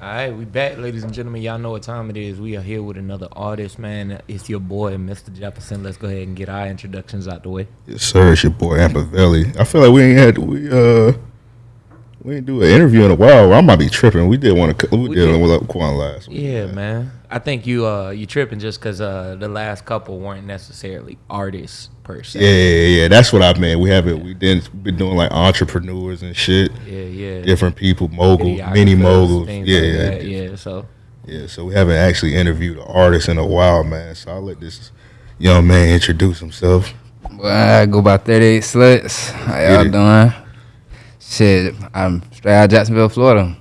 All right, we back, ladies and gentlemen. Y'all know what time it is. We are here with another artist, man. It's your boy, Mr. Jefferson. Let's go ahead and get our introductions out the way. Yes, sir. It's your boy Ampavelli. I feel like we ain't had we uh we didn't do an interview in a while. I might be tripping. We did one. We, We did did. one with Quan last week. Yeah, man. I think you uh you tripping just because uh the last couple weren't necessarily artists per se. Yeah, yeah, yeah. That's what I meant. We haven't. We didn't been doing like entrepreneurs and shit. yeah, yeah. Different people, moguls, Videographers, mini moguls. Yeah, like yeah, that, yeah. So yeah. So we haven't actually interviewed an artist in a while, man. So I'll let this young man introduce himself. Well, I go by 38 sluts. How y'all doing? Shit, I'm straight out of Jacksonville, Florida.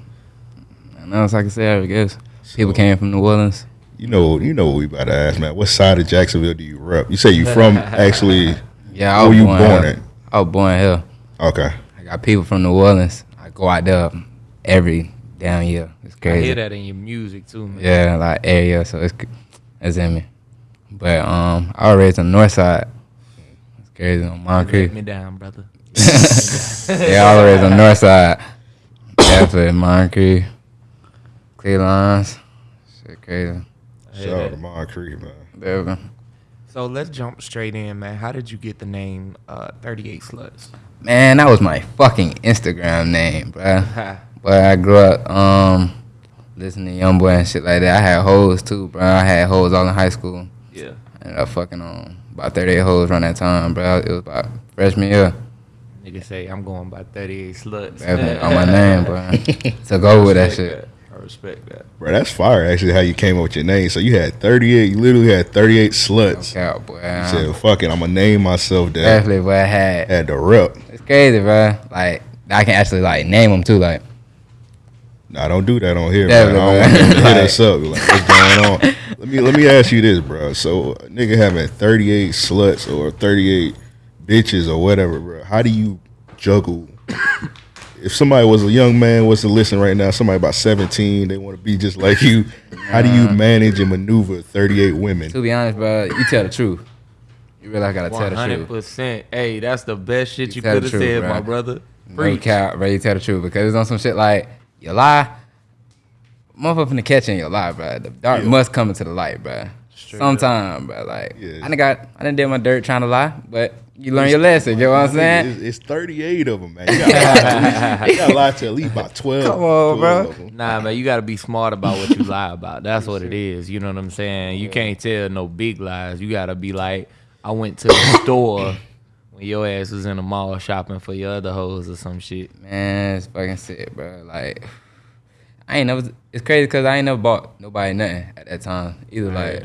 And else I can say, I guess. People came from New Orleans. You know, you know what we about to ask, man. What side of Jacksonville do you rep? You say you from actually? Yeah, I Where was you born, born here. at? I was born here. Okay. I got people from New Orleans. I go out there every damn year. It's crazy. I hear that in your music too, man. Yeah, like area, so it's it's in me. But um, I was raised on the north side. It's crazy on Let Moncrief. me down, brother. yeah, I was raised on the north side. Definitely Moncrief, Cleveland. Shit crazy. Shout out to Moncrief, man. Definitely. So let's jump straight in, man. How did you get the name uh 38 Sluts? Man, that was my fucking Instagram name, bro. But I grew up um listening to Young Boy and shit like that. I had hoes too, bro. I had hoes all in high school. yeah. And I ended up fucking on about 38 hoes around that time, bro. It was about freshman year. Nigga say I'm going by 38 sluts. Definitely on my name, bro. Took over with that Respect shit. I respect that. Bro, that's fire. Actually, how you came up with your name. So you had 38. You literally had 38 sluts. Okay, out, boy. You said, "Fuck it, I'm gonna name myself that." Definitely, boy. I had Had the rep. It's crazy, bro. Like I can actually like name them too. Like Nah, don't do that on here, Yeah, man. I don't want them to hit us up. Like, what's going on? Let me let me ask you this, bro. So, a nigga having 38 sluts or 38 bitches or whatever, bro. How do you juggle? if somebody was a young man was to listen right now, somebody about 17, they want to be just like you. How do you manage and maneuver 38 women? to be honest, bro, you tell the truth. You really gotta tell One the hundred truth. percent. Hey, that's the best shit you tell the could have said, bro. my brother. No Preach. cap, bro. You tell the truth because it's on some shit like you lie. Motherfucker finna catch you in your lie, bro. The dark Yeah. must come into the light, bro. Straight Sometime, bro. Like Yeah. I done got, I done did my dirt trying to lie, but you learn your lesson. You know what I'm saying? It's, it's 38 of them, man. You got to lie to at least about 12. Come on, 12 bro. Nah, man, you gotta be smart about what you lie about. That's what it is. You know what I'm saying? You can't tell no big lies. You gotta be like, I went to the store when your ass was in the mall shopping for your other hoes or some shit. Man, it's fucking sick, bro. Like, I ain't never. It's crazy because I ain't never bought nobody nothing at that time. Either like,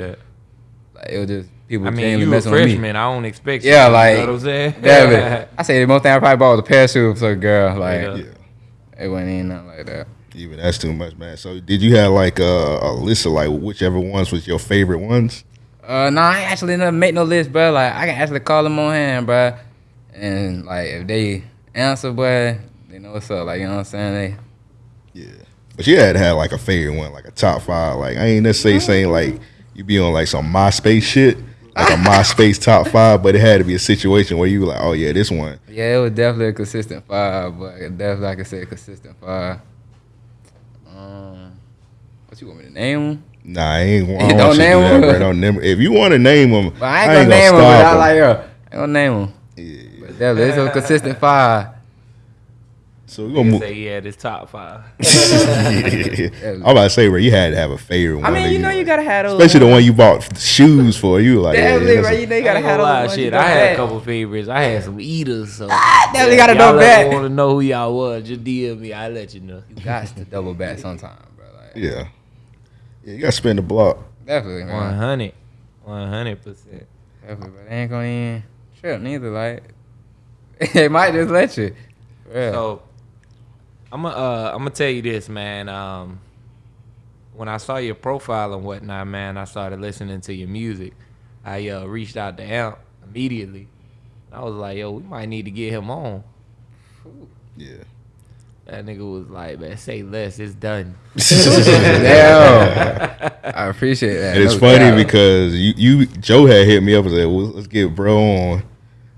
like it was just people I mean, genuinely you a messing with me. freshman. I don't expect. Yeah, you, like you know what I'm saying? Yeah, I say the most thing I probably bought was a pair of shoes for a girl. Like Yeah. Yeah. it wasn't even nothing like that. Even that's too much, man. So, did you have like a, a list of like whichever ones was your favorite ones? Uh, no, I ain't actually never make no list, bro. Like I can actually call them on hand, bro. And like if they answer, boy, they know what's up. Like you know what I'm saying? Yeah. But you had to have like a favorite one, like a top five. Like I ain't necessarily saying like you be on like some MySpace shit, like a MySpace top five, but it had to be a situation where you were like, oh yeah, this one. Yeah, it was definitely a consistent five, but definitely like I said, consistent five. Um, what you want me to name them? Nah, I ain't want, I don't don't you to do name that, 'em? bro. Don't name. If you want to name them, But I ain't gonna name them. But I like I ain't gonna name them. Yeah. But definitely, it's a consistent five. So we're gonna move. Say he had his top five. I'm about to say, bro, you had to have a favorite one. I mean, that you know, you gotta have those. especially the uh, one you bought shoes for. You were like, yeah, Definitely, that's bro. You know, you gotta ain't have gonna those. lie, ones you shit. I had a couple favorites. I had some eaters. So ah, definitely gotta y'all know back. Want to know who y'all was? Just DM me. I will let you know. You got to double back sometime, bro. Like, yeah, yeah. You gotta spin the block. definitely, One man. hundred. One hundred percent. Definitely, but ain't gonna even trip neither. Like, they might just let you. Yeah. So I'm gonna uh, I'm gonna tell you this, man. Um, when I saw your profile and whatnot, man, I started listening to your music. I uh, reached out to Amp immediately. I was like, yo, we might need to get him on. Yeah. That nigga was like, man, say less, it's done. Damn. I appreciate that. And it's no funny doubt. because you, you Joe had hit me up and said, well, "Let's get bro on,"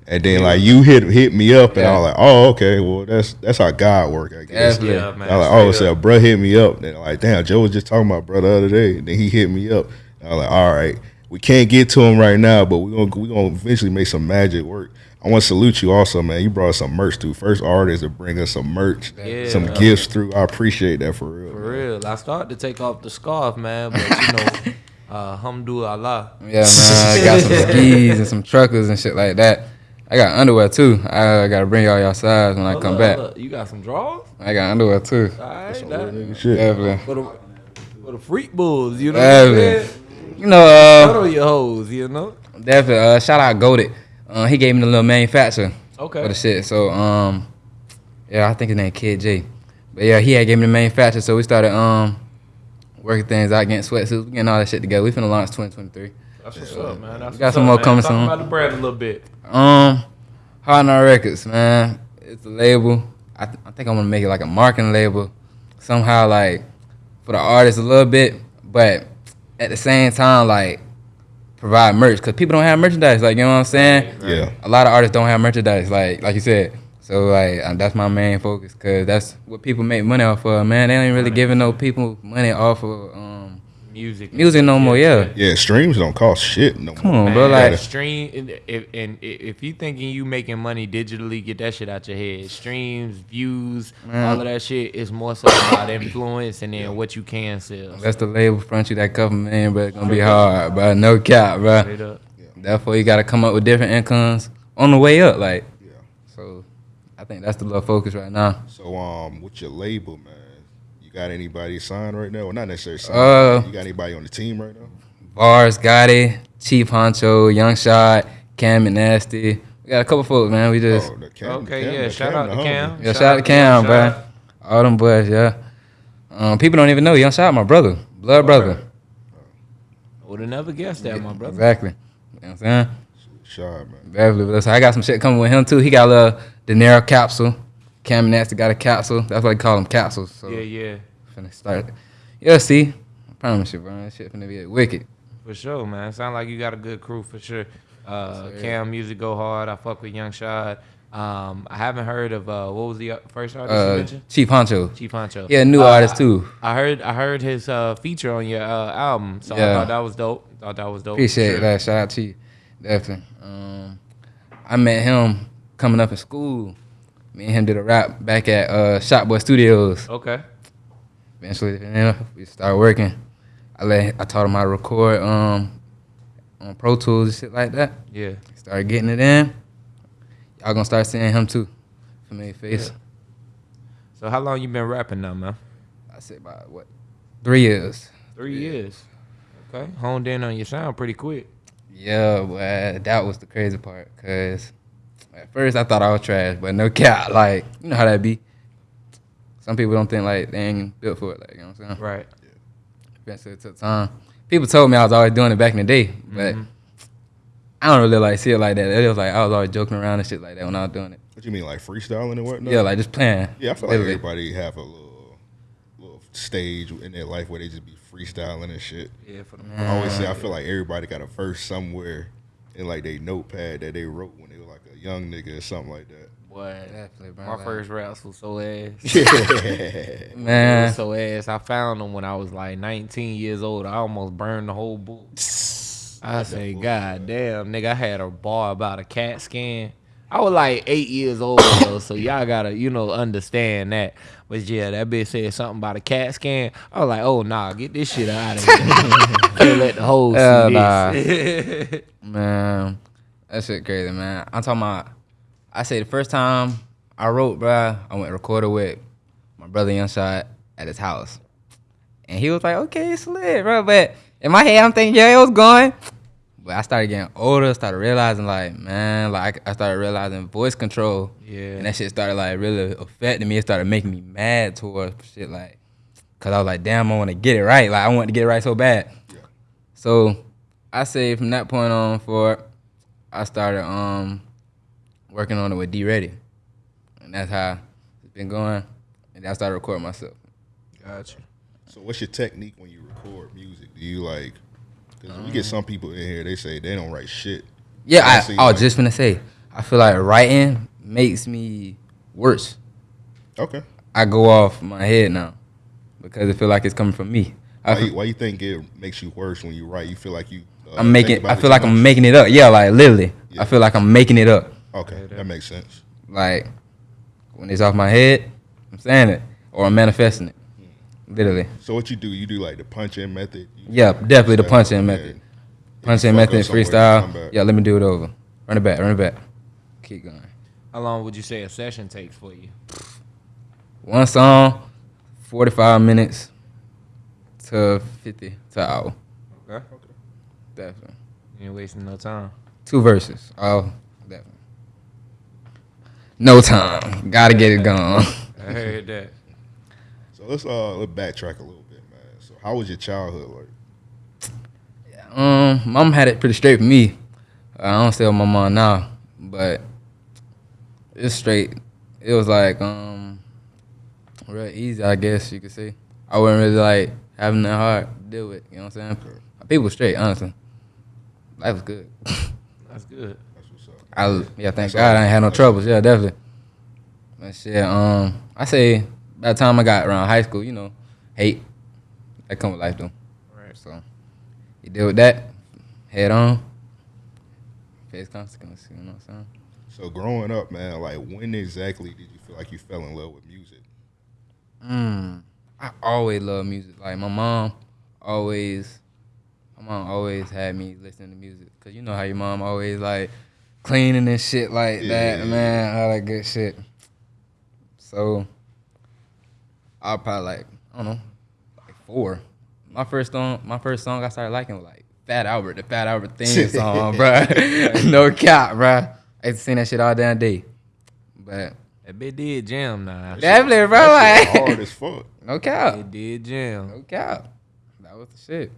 And then like you hit hit me up, and I was like, oh okay, well that's that's how God work, I guess. Definitely. Yeah, man. I was like, oh, straight so bro hit me up. Then like, damn, Joe was just talking about bro the other day. And then he hit me up. And I was like, all right, we can't get to him right now, but we gonna we gonna eventually make some magic work. I want to salute you also, man. You brought us some merch too. First artist to bring us some merch, Yeah. some gifts through. I appreciate that for real. For man. real. I started to take off the scarf, man, but you know, uh, alhamdulillah. Yeah, man. I got some skis and some truckers and shit like that. I got underwear too. I gotta bring y'all y'all size when I come up, back. You got some drawers? I got underwear too. All right, Some real that, nigga shit. Definitely. for the for the freak bulls, you know. What I'm Definitely. saying? You know, uh, Shout your hoes, you know. definitely. Uh, shout out Goated. Uh, he gave me the little manufacturer for Okay. the shit. So, um, yeah, I think his name Kid J. But yeah, he had gave me the manufacturer. So we started um working things out, getting sweatsuits, getting all that shit together. We finna launch 2023. That's what's up, man. That's We got some up, more man. coming Talk soon. about the brand a little bit. Um, Hard Knot Records, man. It's a label. I, th- I think I'm gonna make it like a marketing label, somehow like for the artists a little bit, but at the same time like provide merch because people don't have merchandise. Like you know what I'm saying? Yeah. A lot of artists don't have merchandise. Like like you said. So like uh, that's my main focus because that's what people make money off of. Man, they ain't really giving no people money off of um, Music. music no more. Yeah. Yeah, streams don't cost shit no Come more. on, bro. Man, Like stream and if, and if you thinking you making money digitally, get that shit out your head. Streams, views, Man. all of that shit is more so about influence and then what you can sell. that's the label front you that couple million, but it's gonna be hard, bro. No cap, bro. Therefore, you got to come up with different incomes on the way up. Like, Yeah. so I think that's the little focus right now. So um, with your label, man, you got anybody signed right now? Well, not necessarily signed. Uh, you got anybody on the team right now? Bars, Gotti, Chief Honcho, Young Shot, Cam and Nasty. We got a couple folks, man. We just Oh, the Cam, Okay, Cam- yeah. Shout Cam out to. Cam. yeah, shout out to Cam, Shout bro. out. All them boys, yeah. Um, people don't even know Young Shot, my brother, blood brother. I would have never guessed that, my brother. Exactly. You know what I'm saying? Shot, man. Definitely. But so I got some shit coming with him too. He got a little De Niro capsule. Cam and Nasty got a capsule. That's why they call them capsules. So Yeah, yeah. finna start. Yeah, see. I promise you, bro. That shit finna be wicked. For sure, man. Sound like you got a good crew for sure. Uh. Cam music go hard. I fuck with Young Shot. Um, I haven't heard of uh, what was the first artist you Uh, mentioned? Chief Honcho. Chief Honcho. Yeah, new Uh, artist too. I heard I heard his uh, feature on your uh, album, so I thought that was dope. Thought that was dope. Appreciate sure. that. Shout out to you. Definitely. Um, I met him coming up in school. Me and him did a rap back at uh, Shotboy Studios. Okay. Eventually, you know, we started working. I let I taught him how to record um, on Pro Tools and shit like that. Yeah. Started getting it in. Y'all gonna start seeing him too. Familiar face. So how long you been rapping now, man? I said about what? Three years. Three years. Okay. Honed in on your sound pretty quick. Yeah, but that was the crazy part. Cause at first I thought I was trash, but no cap. Like you know how that be. Some people don't think like they ain't built for it. Like you know what I'm saying. Right. Eventually it took time. People told me I was always doing it back in the day, but Mhm. I don't really like see it like that. It was like I was always joking around and shit like that when I was doing it. What you mean, like freestyling and whatnot? Yeah, like just playing. yeah. I feel like Literally. everybody have a little, little stage in their life where they just be freestyling and shit. Yeah. For the I always say I feel like everybody got a verse somewhere in like their notepad that they wrote when young nigga or something like that. boy. Definitely, bro. My like- first raps was so ass. It man. was so ass. I found them when I was like 19 years old. I almost burned the whole book. I say, God damn, nigga, I had a bar about a cat scan. I was like eight years old though, so y'all gotta, you know, understand that. But yeah, that bitch said something about a cat scan. I was like, oh nah, get this shit out of here. Can't let the whole Hell see nah. this. Man, that shit crazy, man. I'm talking about. I say the first time I wrote, bruh, I went recorded with my brother Young Shot at his house, and he was like, "Okay, it's lit, bro." But in my head, I'm thinking, "Yeah, it was going." But I started getting older, started realizing, like, man, like I started realizing voice control, yeah. and that shit started like really affecting me. It started making me mad towards shit, like, cause I was like, "Damn, I want to get it right." Like, I want to get it right so bad. Yeah. So I say from that point on forward, I started um working on it with D Ready, and that's how it's been going. And then I started recording myself. Gotcha. So what's your technique when you record music? Do you like? Because we get some people in here, they say they don't write shit. Yeah, I I, see, I was like- just gonna say, I feel like writing makes me worse. Okay. I go off my head now because I feel like it's coming from me. I Why feel, you, why you think it makes you worse when you write? You feel like you. Uh, I'm making. I feel like much? I'm making it up. Yeah, like literally. Yeah. I feel like I'm making it up. Okay, that makes sense. Like when it's off my head, I'm saying it or I'm manifesting it. Literally. So what you do? You do like the punch in method. You- Yeah, definitely the punch in method. Punch in method, somewhere, you come freestyle. Yeah, let me do it over. Run it back, run it back. Keep going. How long would you say a session takes for you? One song, 45 minutes to 50 to hour. Okay. Definitely. You ain't wasting no time. Two verses. Oh, definitely. No time. Gotta get it gone. I heard that. So let's uh let's backtrack a little bit, man. So how was your childhood like? Um, mom had it pretty straight for me. I don't stay with my mom now, but it's straight. It was like um, real easy, I guess you could say. I wasn't really like having that hard to deal with. You know what I'm saying? People straight, honestly. Life was good. That's good. That's what's up. I yeah, thank That's God all. I ain't had no troubles. Yeah, definitely. But shit, um, I say by the time I got around high school, you know, hate that come with life though. Right. So you deal with that, head on, face consequences. You know what I'm saying? So growing up, man, like when exactly did you feel like you fell in love with music? Mm, I always love music. Like my mom always, my mom always had me listening to music. Cause you know how your mom always like cleaning and shit like Yeah. that, man. All that good shit. So I'll probably like I don't know, like four. My first song, my first song I started liking was like Fat Albert, the Fat Albert theme song, bro. no cap, bro. I used to sing that shit all damn day. But That bit did jam now. definitely, bro. That shit Like, hard as fuck. no cap. It did jam. No cap. That was the shit.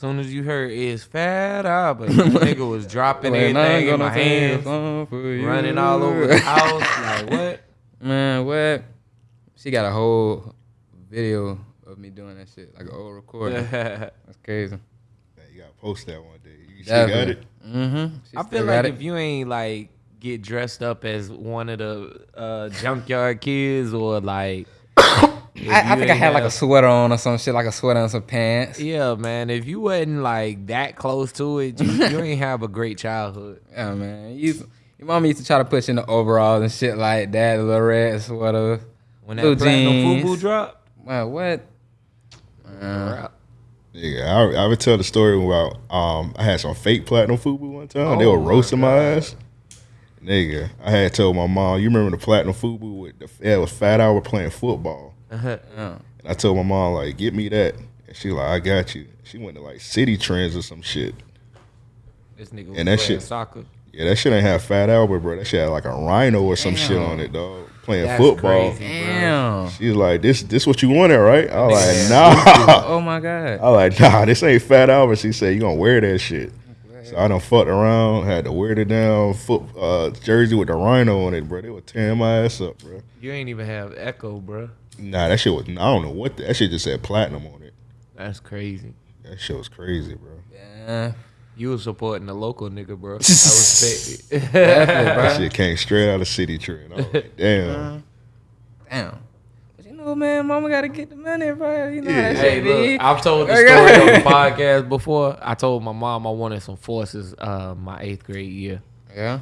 Soon as you heard it's fat Albert, the nigga was dropping When I'm everything in my hands, song for you. running all over the house. Like what? Man, what? She got a whole video of me doing that shit, like an old recording. That's crazy. Man, you gotta post that one day. You still got it? Mm-hmm. I feel like if you ain't like get dressed up as one of the uh, junkyard kids or like, if I, I think I ain't had like a sweater on or some shit, like a sweater and some pants. Yeah, man. If you wasn't like that close to it, you, you ain't have a great childhood. Yeah, man. You, used- your mama used to try to push in the overalls and shit like that, the little red sweater. When that Blue platinum jeans. FUBU dropped, Man, what? Man. rap. Yeah, I, I would tell the story about um I had some fake platinum fubu one time. they were Oh, my roasting my ass. Nigga, I had told my mom, you remember the platinum fubu with the yeah, it was Fat Albert playing football. Yeah. And I told my mom like, get me that. And she like, I got you. She went to like Citi Trends or some shit. This nigga was And that shit- soccer. Yeah, that shit ain't have Fat Albert, bro. That shit had like a rhino or some shit on it, dog. Playing That's football. crazy. Damn. She was like, this this what you wanted, right? I was like, nah. Oh my god. I was like, nah, this ain't Fat Albert. She said, you gonna wear that shit. So I done fucked around, had to wear the down foot uh, jersey with the rhino on it, bro. They were tearing my ass up, bro. You ain't even have Ecko, bro. Nah, that shit was, I don't know what, the, that shit just said platinum on it. That's crazy. That shit was crazy, bro. Yeah. You was supporting the local nigga, bro. I respect it. Definitely, bro. That shit came straight out of Citi Trend. I was like, damn. Damn. But know, man, mama gotta get the money, bro. You know Yeah. how that Hey, shit be. look, I've told the story on the podcast before. I told my mom I wanted some forces uh, my eighth grade year. Yeah.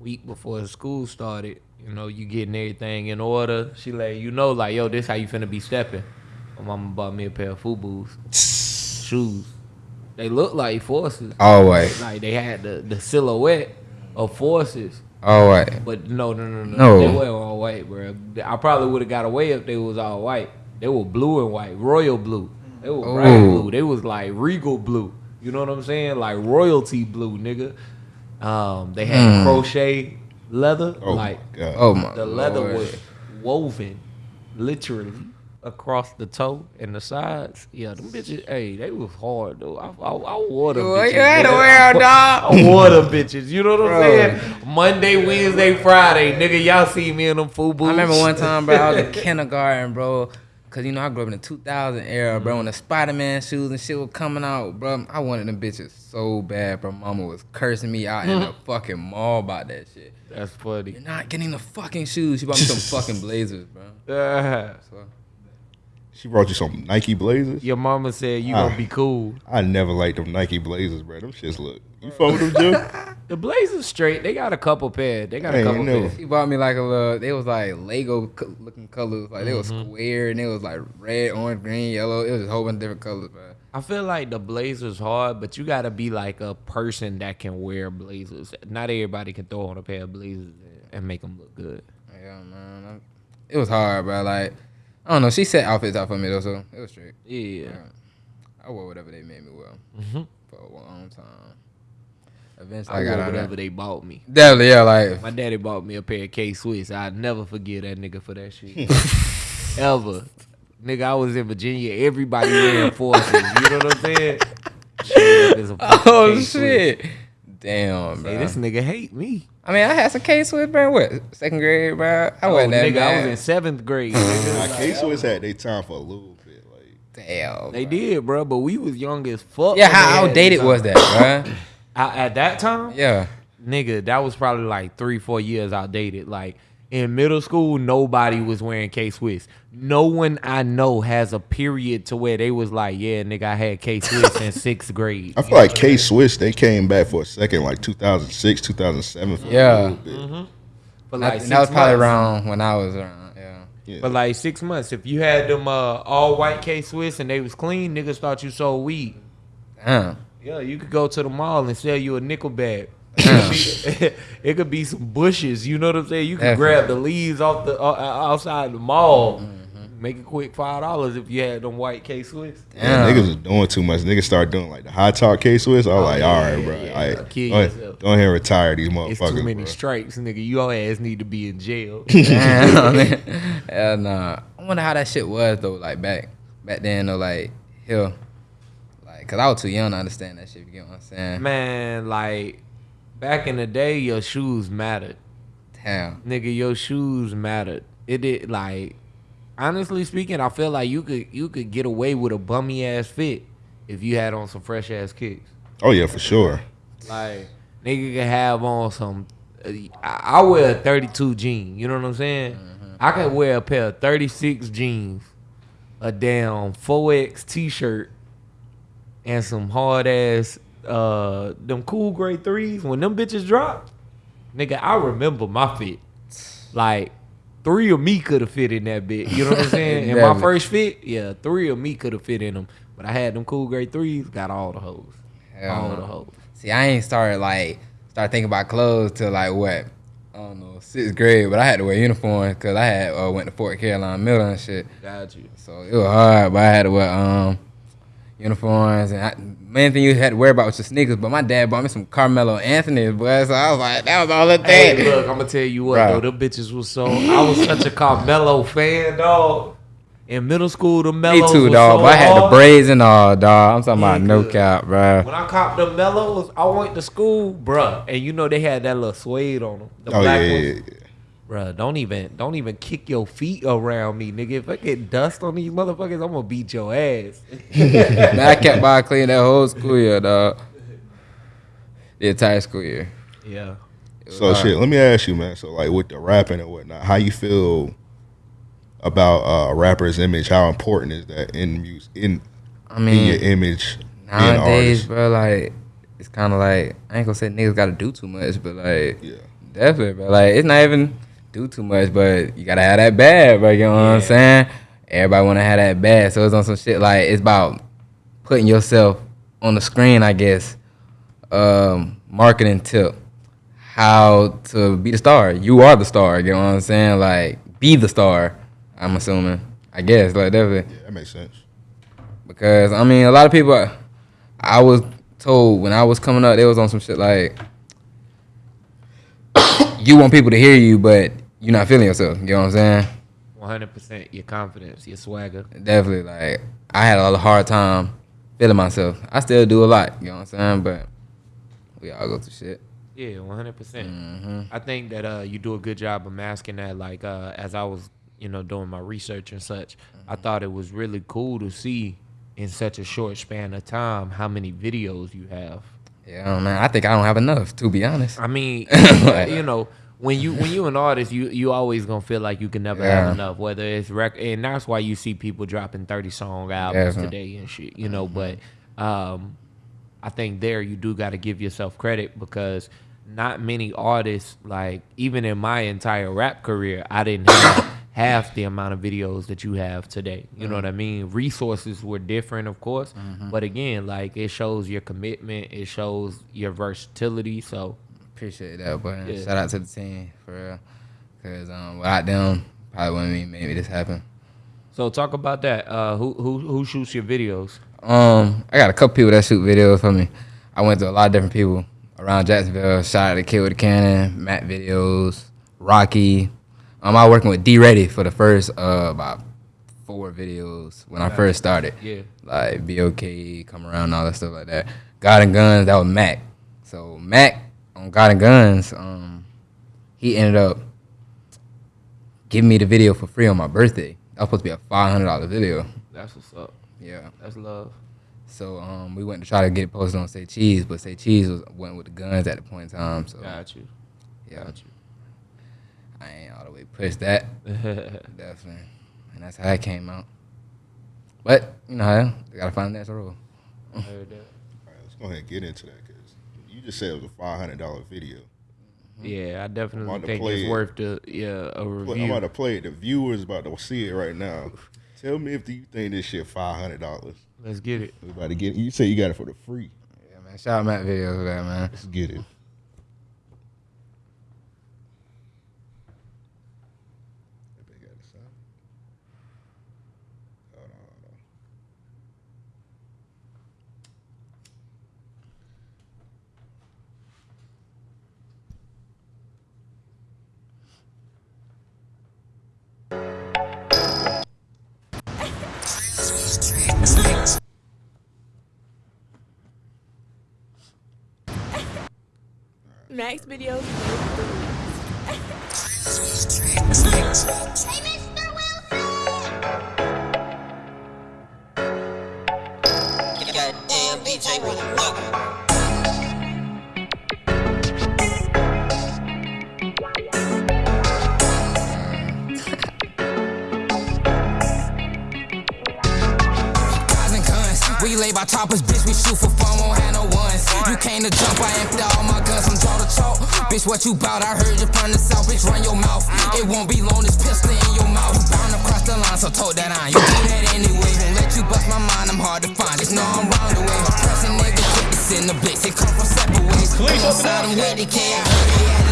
Week before school started, you know, you getting everything in order. She let you know, like, yo, this how you finna be stepping. My mama bought me a pair of FUBUs, shoes. They look like forces. All white. Like they had the, the silhouette of forces. All white. But no, no, no, no. No. They weren't all white, bro. I probably would have got away if they was all white. They were blue and white, royal blue. They were bright Ooh. blue. They was like regal blue. You know what I'm saying? Like royalty blue, nigga. Um, they had Hmm. crochet leather. Oh, like my God. Oh my the leather Lord. was woven, literally across the toe and the sides. Yeah, them bitches. Hey, they was hard though. I, I, I wore them. You bitches, had to nigga. wear dog. I wore them bitches. You know what I'm Bro. saying? Monday, Wednesday, Friday, nigga. Y'all see me in them FUBUs. I remember one time, bro, I was in kindergarten, bro. Cause you know I grew up in the 2000 era, bro. When the Spider Man shoes and shit was coming out, bro, I wanted them bitches so bad, bro. Mama was cursing me out in the fucking mall about that shit. That's funny. You're not getting the fucking shoes. She bought me some fucking blazers, bro. Ah. So, She brought you some Nike Blazers. Your mama said you Ah. gonna be cool. I never liked them Nike Blazers, bro. Them shits look. You fuck with them, Joe? The Blazers straight. They got a couple pairs. They got I a couple never- pairs. she bought me like a little. They was like Lego looking colors. Like they was Mm-hmm. square and it was like red, orange, green, yellow. It was a whole bunch of different colors, bro. I feel like the Blazers hard, but you gotta be like a person that can wear Blazers. Not everybody can throw on a pair of Blazers and make them look good. Yeah, man. I'm- It was hard, bro. Like I don't know. She set outfits out for me though, so it was straight. Yeah. Yeah. I wore whatever they made me wear hmm for a long time. Eventually, I got wore whatever they bought me. Definitely, yeah. Like My daddy bought me a pair of K Swiss. I'd never forget that nigga for that shit. Ever. Nigga, I was in Virginia. Everybody wearing forces. You know what I'm saying? Shit, oh K-Swiss. shit. Damn, bro. Hey, this nigga hate me. I mean, I had some K Swiss, bro. What second grade, bro? I Oh, wasn't that nigga, I was in seventh grade. nigga. Nah, K Swiss had their time for a little bit. Like Damn. They bro. did, bro, but we was young as fuck. Yeah, how outdated was that, bro? I, at that time, Yeah. nigga, that was probably like three, four years outdated. Like in middle school, nobody was wearing K Swiss. No one I know has a period to where they was like, yeah, nigga, I had K Swiss in sixth grade. I feel like K Swiss they came back for a second, like 2006, 2007. Yeah. a little bit. But That, like that was probably months. around when I was around. Yeah. Yeah. But like six months, if you had them uh, all white K Swiss and they was clean, niggas thought you sold weed. Damn. Yeah, you could go to the mall and sell you a nickel bag. It could, be, it could be some bushes. You know what I'm saying? You could Definitely. grab the leaves off the uh, uh, outside the mall, Mm-hmm. make a quick five dollars if you had them white K Swiss. Yeah, Damn. niggas was doing too much. Niggas start doing like the high talk K Swiss. I was Oh, like, yeah, all right, yeah, bro. yeah, all yeah. right, Kill go, ahead, yourself. go ahead and retire these It's motherfuckers. too many bro. stripes, nigga. Your ass need to be in jail. and man. Hell nah. I wonder how that shit was though. Like back back then though. Like hell. Like, cause I was too young to understand that shit. You get what I'm saying? Man, like back in the day, your shoes mattered. Damn. nigga, your shoes mattered. It did like honestly speaking, I feel like you could you could get away with a bummy ass fit if you had on some fresh ass kicks. Oh yeah, for sure. Like nigga could have on some. uh, I, I wear a 32 jean. You know what I'm saying? I could wear a pair of 36 jeans, a damn 4X t-shirt, and some hard ass uh them cool gray threes. When them bitches drop, nigga, I remember my fit. Like three of me could have fit in that bit. You know what I'm saying? In my first fit, yeah, three of me could have fit in them. But I had them cool gray threes, got all the hoes. Hell all no. the hoes. See, I ain't started like start thinking about clothes till like what? I don't know, sixth grade. But I had to wear uniform because I had uh, went to Fort Caroline Middle and shit. Got you. So it was hard, but I had to wear um uniforms and I, main thing you had to worry about was your sneakers. But my dad bought me some Carmelo Anthony's, boy. So I was like, that was all the Hey, look, I'm gonna tell you what Bro. though, them bitches was so. I was such a Carmelo fan, dog. In middle school, the Me mellows too, was dog. So but I had the braids and all, dog. I'm talking about no cap, bro. When I copped the mellows, I went to school, bruh, and you know they had that little suede on them. The Oh black yeah, ones. yeah, yeah. Bruh, don't even don't even kick your feet around me, nigga. If I get dust on these motherfuckers, I'm gonna beat your ass. Man, I kept by clean that whole school year, dog. The entire school year. yeah. So hard. shit, let me ask you, man. So like with the rapping and whatnot, how you feel about uh, a rapper's image? How important is that in music in I in mean, your image being an nowadays, bro, like it's kind of like I ain't gonna say niggas gotta do too much, but like Yeah. definitely, bro. Like it's not even do too much, but you gotta have that bad, bro. You know what I'm saying? Everybody wanna have that bad, so it's on some shit like it's about putting yourself on the screen, I guess. Um, marketing tip, how to be the star. You are the star. You know what I'm saying? Like be the star. I'm assuming. I guess like definitely. Yeah, that makes sense. Because I mean, a lot of people, I was told when I was coming up, they was on some shit like, you want people to hear you, but you're not feeling yourself. You know what I'm saying? 100 percent your confidence, your swagger. Definitely. Like I had a hard time feeling myself. I still do a lot. You know what I'm saying? But we all go through shit. Yeah, one hundred percent. Mm-hmm. I think that uh, you do a good job of masking that. Like uh, as I was you know, doing my research and such, I thought it was really cool to see in such a short span of time how many videos you have. Yeah, man. I think I don't have enough, to be honest. I mean, Like- you know, when you when you an artist, you you always gonna feel like you can never Yeah. have enough. Whether it's record, and that's why you see people dropping thirty song albums Yeah. today and shit. You know, but mm-hmm. um, I think there you do got to give yourself credit because not many artists like even in my entire rap career, I didn't have half the amount of videos that you have today. You know what I mm. mean? Resources were different, of course, mm-hmm. but again, like it shows your commitment, it shows your versatility. So Appreciate that, but Yeah. shout out to the team for real. Cause um, without them, probably wouldn't be maybe this happen. So talk about that. Uh, who who who shoots your videos? Um, I got a couple people that shoot videos for me. I went to a lot of different people around Jacksonville. Shout out to Kid with a Cannon, Matt Videos, Rocky. Um, I was working with D Ready for the first uh about four videos when I first started. Yeah. Like BOK, come around, all that stuff like that. God and Guns, that was Mac. So Mac on God and Guns, um, he ended up giving me the video for free on my birthday. That was supposed to be a five hundred dollar video. That's what's up. Yeah. That's love. So um, we went to try to get it posted on Say Cheese, but Say Cheese was went with the guns at the point in time. So Got you. yeah, Got I ain't all the way pushed that you. definitely, and that's how that came out. But you know, how they gotta find that rule. Heard that. All right, let's go ahead and get into that because you just said it was a five hundred dollar video. Mm-hmm. Yeah, I I'm definitely think it's it. worth the yeah a Play- I'm about to play it. The viewers about to see it right now. Tell me if you think this shit five hundred dollars. Let's get it. We about to get. it. You say you got it for the free. Yeah, man. Shout out Matt videos for that, man. Let's get it. And guns. We lay by bitch. We shoot for fun, won't have no ones. You came to jump, I empty all my guns from draw to chalk. Bitch, what you bout? I heard you from the south, bitch. Run your mouth. It won't be long, this pistol in your mouth. You bound to cross the line, so told that I. You do that anyway. Won't let you bust my mind, I'm hard to find. Just know I'm round the way. Pressing nigga, quick to send the blitz. It come from separate ways. Please him with the K. I heard he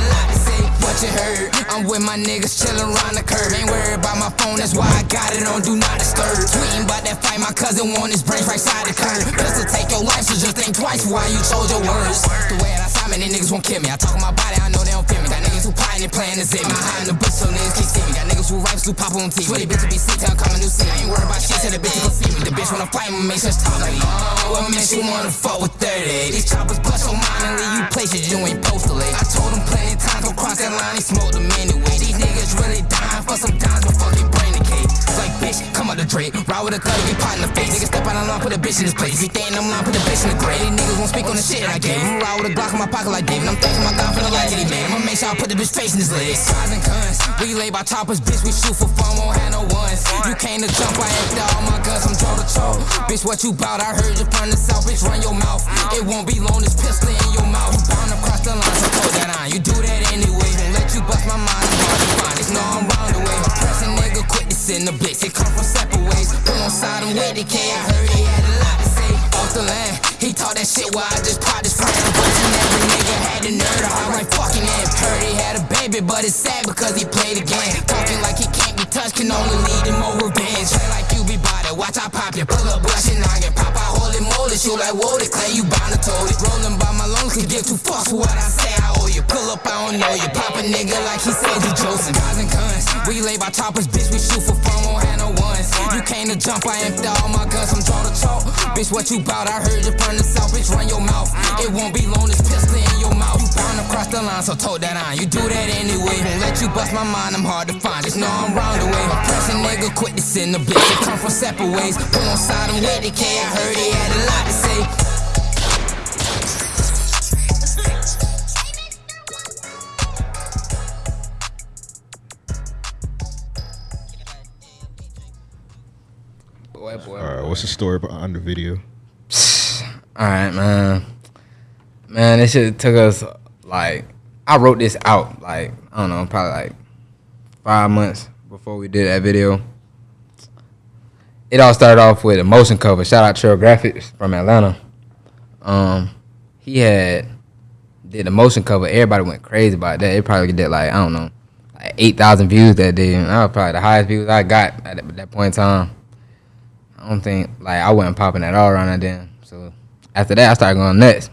What you heard? I'm with my niggas chillin' around the curb. Ain't worried about my phone, that's why I got it on Do Not Disturb. Tweeting about that fight, my cousin want his brains right side the curb. To take your life, so just think twice why you chose your words. The way that I saw me, these niggas won't kill me. I talk my body, I know they don't feel me. Got niggas who plotting and playing the zip. My high in the bush, so niggas can't see me. Niggas who rifles who pop on TV. Swear bitch be sick, tell coming new scene. I ain't worried about shit, till the bitch can see me. The bitch wanna fight me, make such talk like, oh, what makes you wanna fuck with 30? These choppers bust your mind and leave you places you ain't supposed to. I told them plenty times, don't cross that line, they smoke them anyway. These niggas really dying for some dimes, but fucking brain decay. Like, bitch, come out the Drake. Ride with a thug, get pot in the face. Niggas step out of line, put a bitch in his place. If you think I'm lying, put a bitch in the grave. These niggas won't speak on the shit I gave. him. Ride with a Glock in my pocket like David. I'm thanking my God for the life that he made. I'ma make sure I put the bitch face in his legs. Guys and we lay by choppers, bitch. We shoot for fun, won't have no ones. You came to jump, I empty all my guns. I'm draw to chalk. Bitch, what you bout? I heard you from the south, bitch. Run your mouth. It won't be long, this pistol in your mouth. You bound to cross the line, so close that eye. You do that anyway. Won't let you bust my mind. I'm. Just know I'm round the way. Pressing nigga quick to send the blitz. It come from separate ways. Put on side I'm with the K. I heard he had a lot to say. Off the land, he taught that shit while I just popped his friend. Every nigga had the nerve to hop right fucking in. Heard he had a but it's sad because he played game. Talking like he can't be touched, can only lead him more revenge. Play like you be body, watch I pop you. Pull up, brush and noggin. Pop out, holy moly, shoot like whoa, the clay, you bound to it. Rolling by my lungs, could give two fucks for what I say I owe you. Pull up, I don't know you. Pop a nigga like he said you Joseph. Guys and guns, we lay by choppers, bitch, we shoot for fun, won't have no ones. You came to jump, I empty all my guns, I'm draw to chalk. Bitch, what you bout? I heard you from the south, bitch, run your mouth. It won't be long, this pistol cross the line, so tote that on. You do that anyway. Won't let you bust my mind, I'm hard to find. Just know I'm round the way. A pressing nigga quit to send the bitch. They come from separate ways. Put on side him with the K. I heard he had a lot to say. Boy, boy. All right, what's the story behind the video? All right, man. Man, this shit took us like I wrote this out like I don't know, probably like five months before we did that video. It all started off with a motion cover. Shout out Trail Graphics from Atlanta. Um, he had did a motion cover. Everybody went crazy about that. It probably did like I don't know, like eight thousand views that day. And that was probably the highest views I got at that, point in time. I don't think like I wasn't popping at all around that then. So after that, I started going nuts.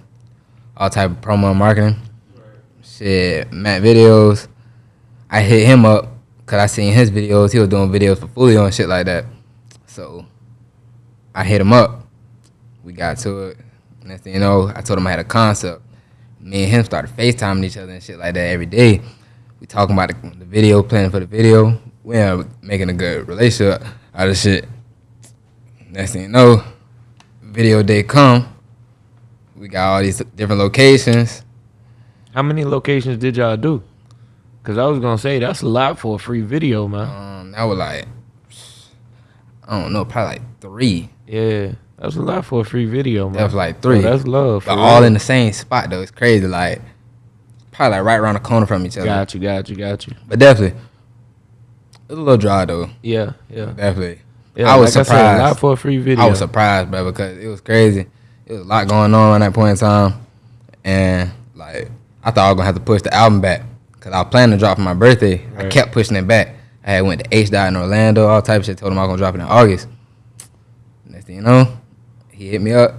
All type of promo marketing. Shit, Matt videos. I hit him up because I seen his videos. He was doing videos for Fulio and shit like that. So I hit him up. We got to it. Next thing you know, I told him I had a concept. Me and him started FaceTiming each other and shit like that every day. We talking about the, the video, planning for the video. We are making a good relationship out of shit. Next thing you know, video day come. We got all these different locations. How many locations did y'all do? Cause I was gonna say that's a lot for a free video, man. Um, that was like, I don't know, probably like three. Yeah, that's a lot for a free video, man. That was like three. Oh, that's love. But for all in the same spot though. It's crazy. Like, probably like right around the corner from each other. Got you, got you, got you. But definitely, it was a little dry though. Yeah, yeah. Definitely. yeah I was like I said, a lot for a free video. I was surprised, bro, because it was crazy. It was a lot going on at that point in time, and I thought I was gonna have to push the album back because I was planning to drop for my birthday. I kept pushing it back. I had went to H dot in Orlando, all type of shit. Told him I was gonna drop it in August. Next thing you know, he hit me up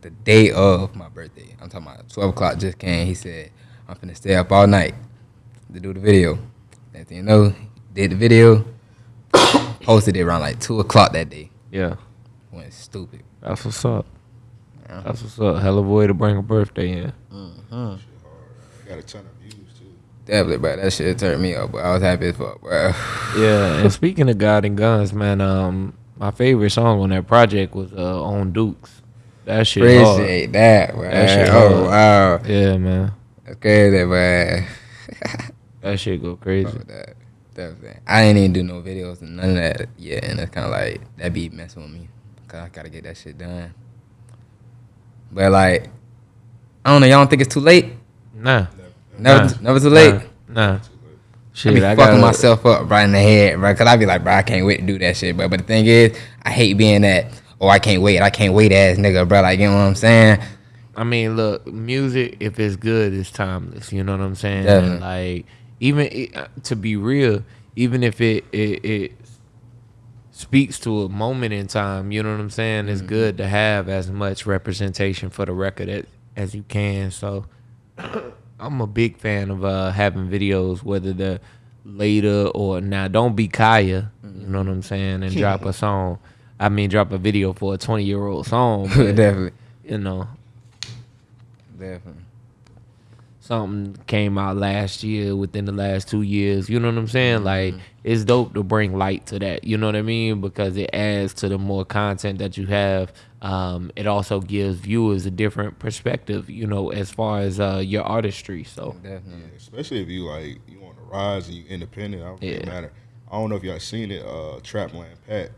the day of my birthday. I'm talking about 12 o'clock just came. He said, I'm finna stay up all night to do the video. Next thing you know, did the video, posted it around like 2 o'clock that day. yeah, Went stupid. that's what's up. That's what's up. Hell of a way to bring a birthday in. Mm-hmm. Got a ton of views too. Definitely, bro. That shit turned me up, but I was happy as fuck, bro. Yeah, and speaking of God and Guns, man, um, my favorite song on that project was uh, on Dukes. That shit hard. That, bro. That shit oh, hard. wow. Yeah, man. That's crazy, bro. That shit go crazy. Fuck with that. Definitely. I ain't even do no videos and none of that yet, and it's kind of like that be messing with me, cause I gotta get that shit done. But like, I don't know. Y'all don't think it's too late? Nah. Never, Nah. never too late. Nah. nah. I be I, fucking myself up right in the head, bro. Cause I be like, bro, I can't wait to do that shit, bro. But the thing is, I hate being that. Oh, I can't wait. I can't wait, ass nigga, bro. Like, you know what I'm saying? I mean, look, music if it's good, it's timeless. You know what I'm saying? Definitely. Like, even it, uh, to be real, even if it, it it speaks to a moment in time, you know what I'm saying? It's good to have as much representation for the record as, as you can. So, I'm a big fan of uh, having videos, whether they're later or now. Don't be Kaya, you know what I'm saying, and drop a song. I mean, drop a video for a 20 year old song. But, definitely, you know, definitely. Something came out last year within the last two years. You know what I'm saying? Like it's dope to bring light to that. You know what I mean? Because it adds to the more content that you have. Um, it also gives viewers a different perspective. You know, as far as uh, your artistry. So Definitely. Especially if you like you on the rise and you independent. I don't think it Yeah. matter. I don't know if y'all seen it. Uh, Trapland Pat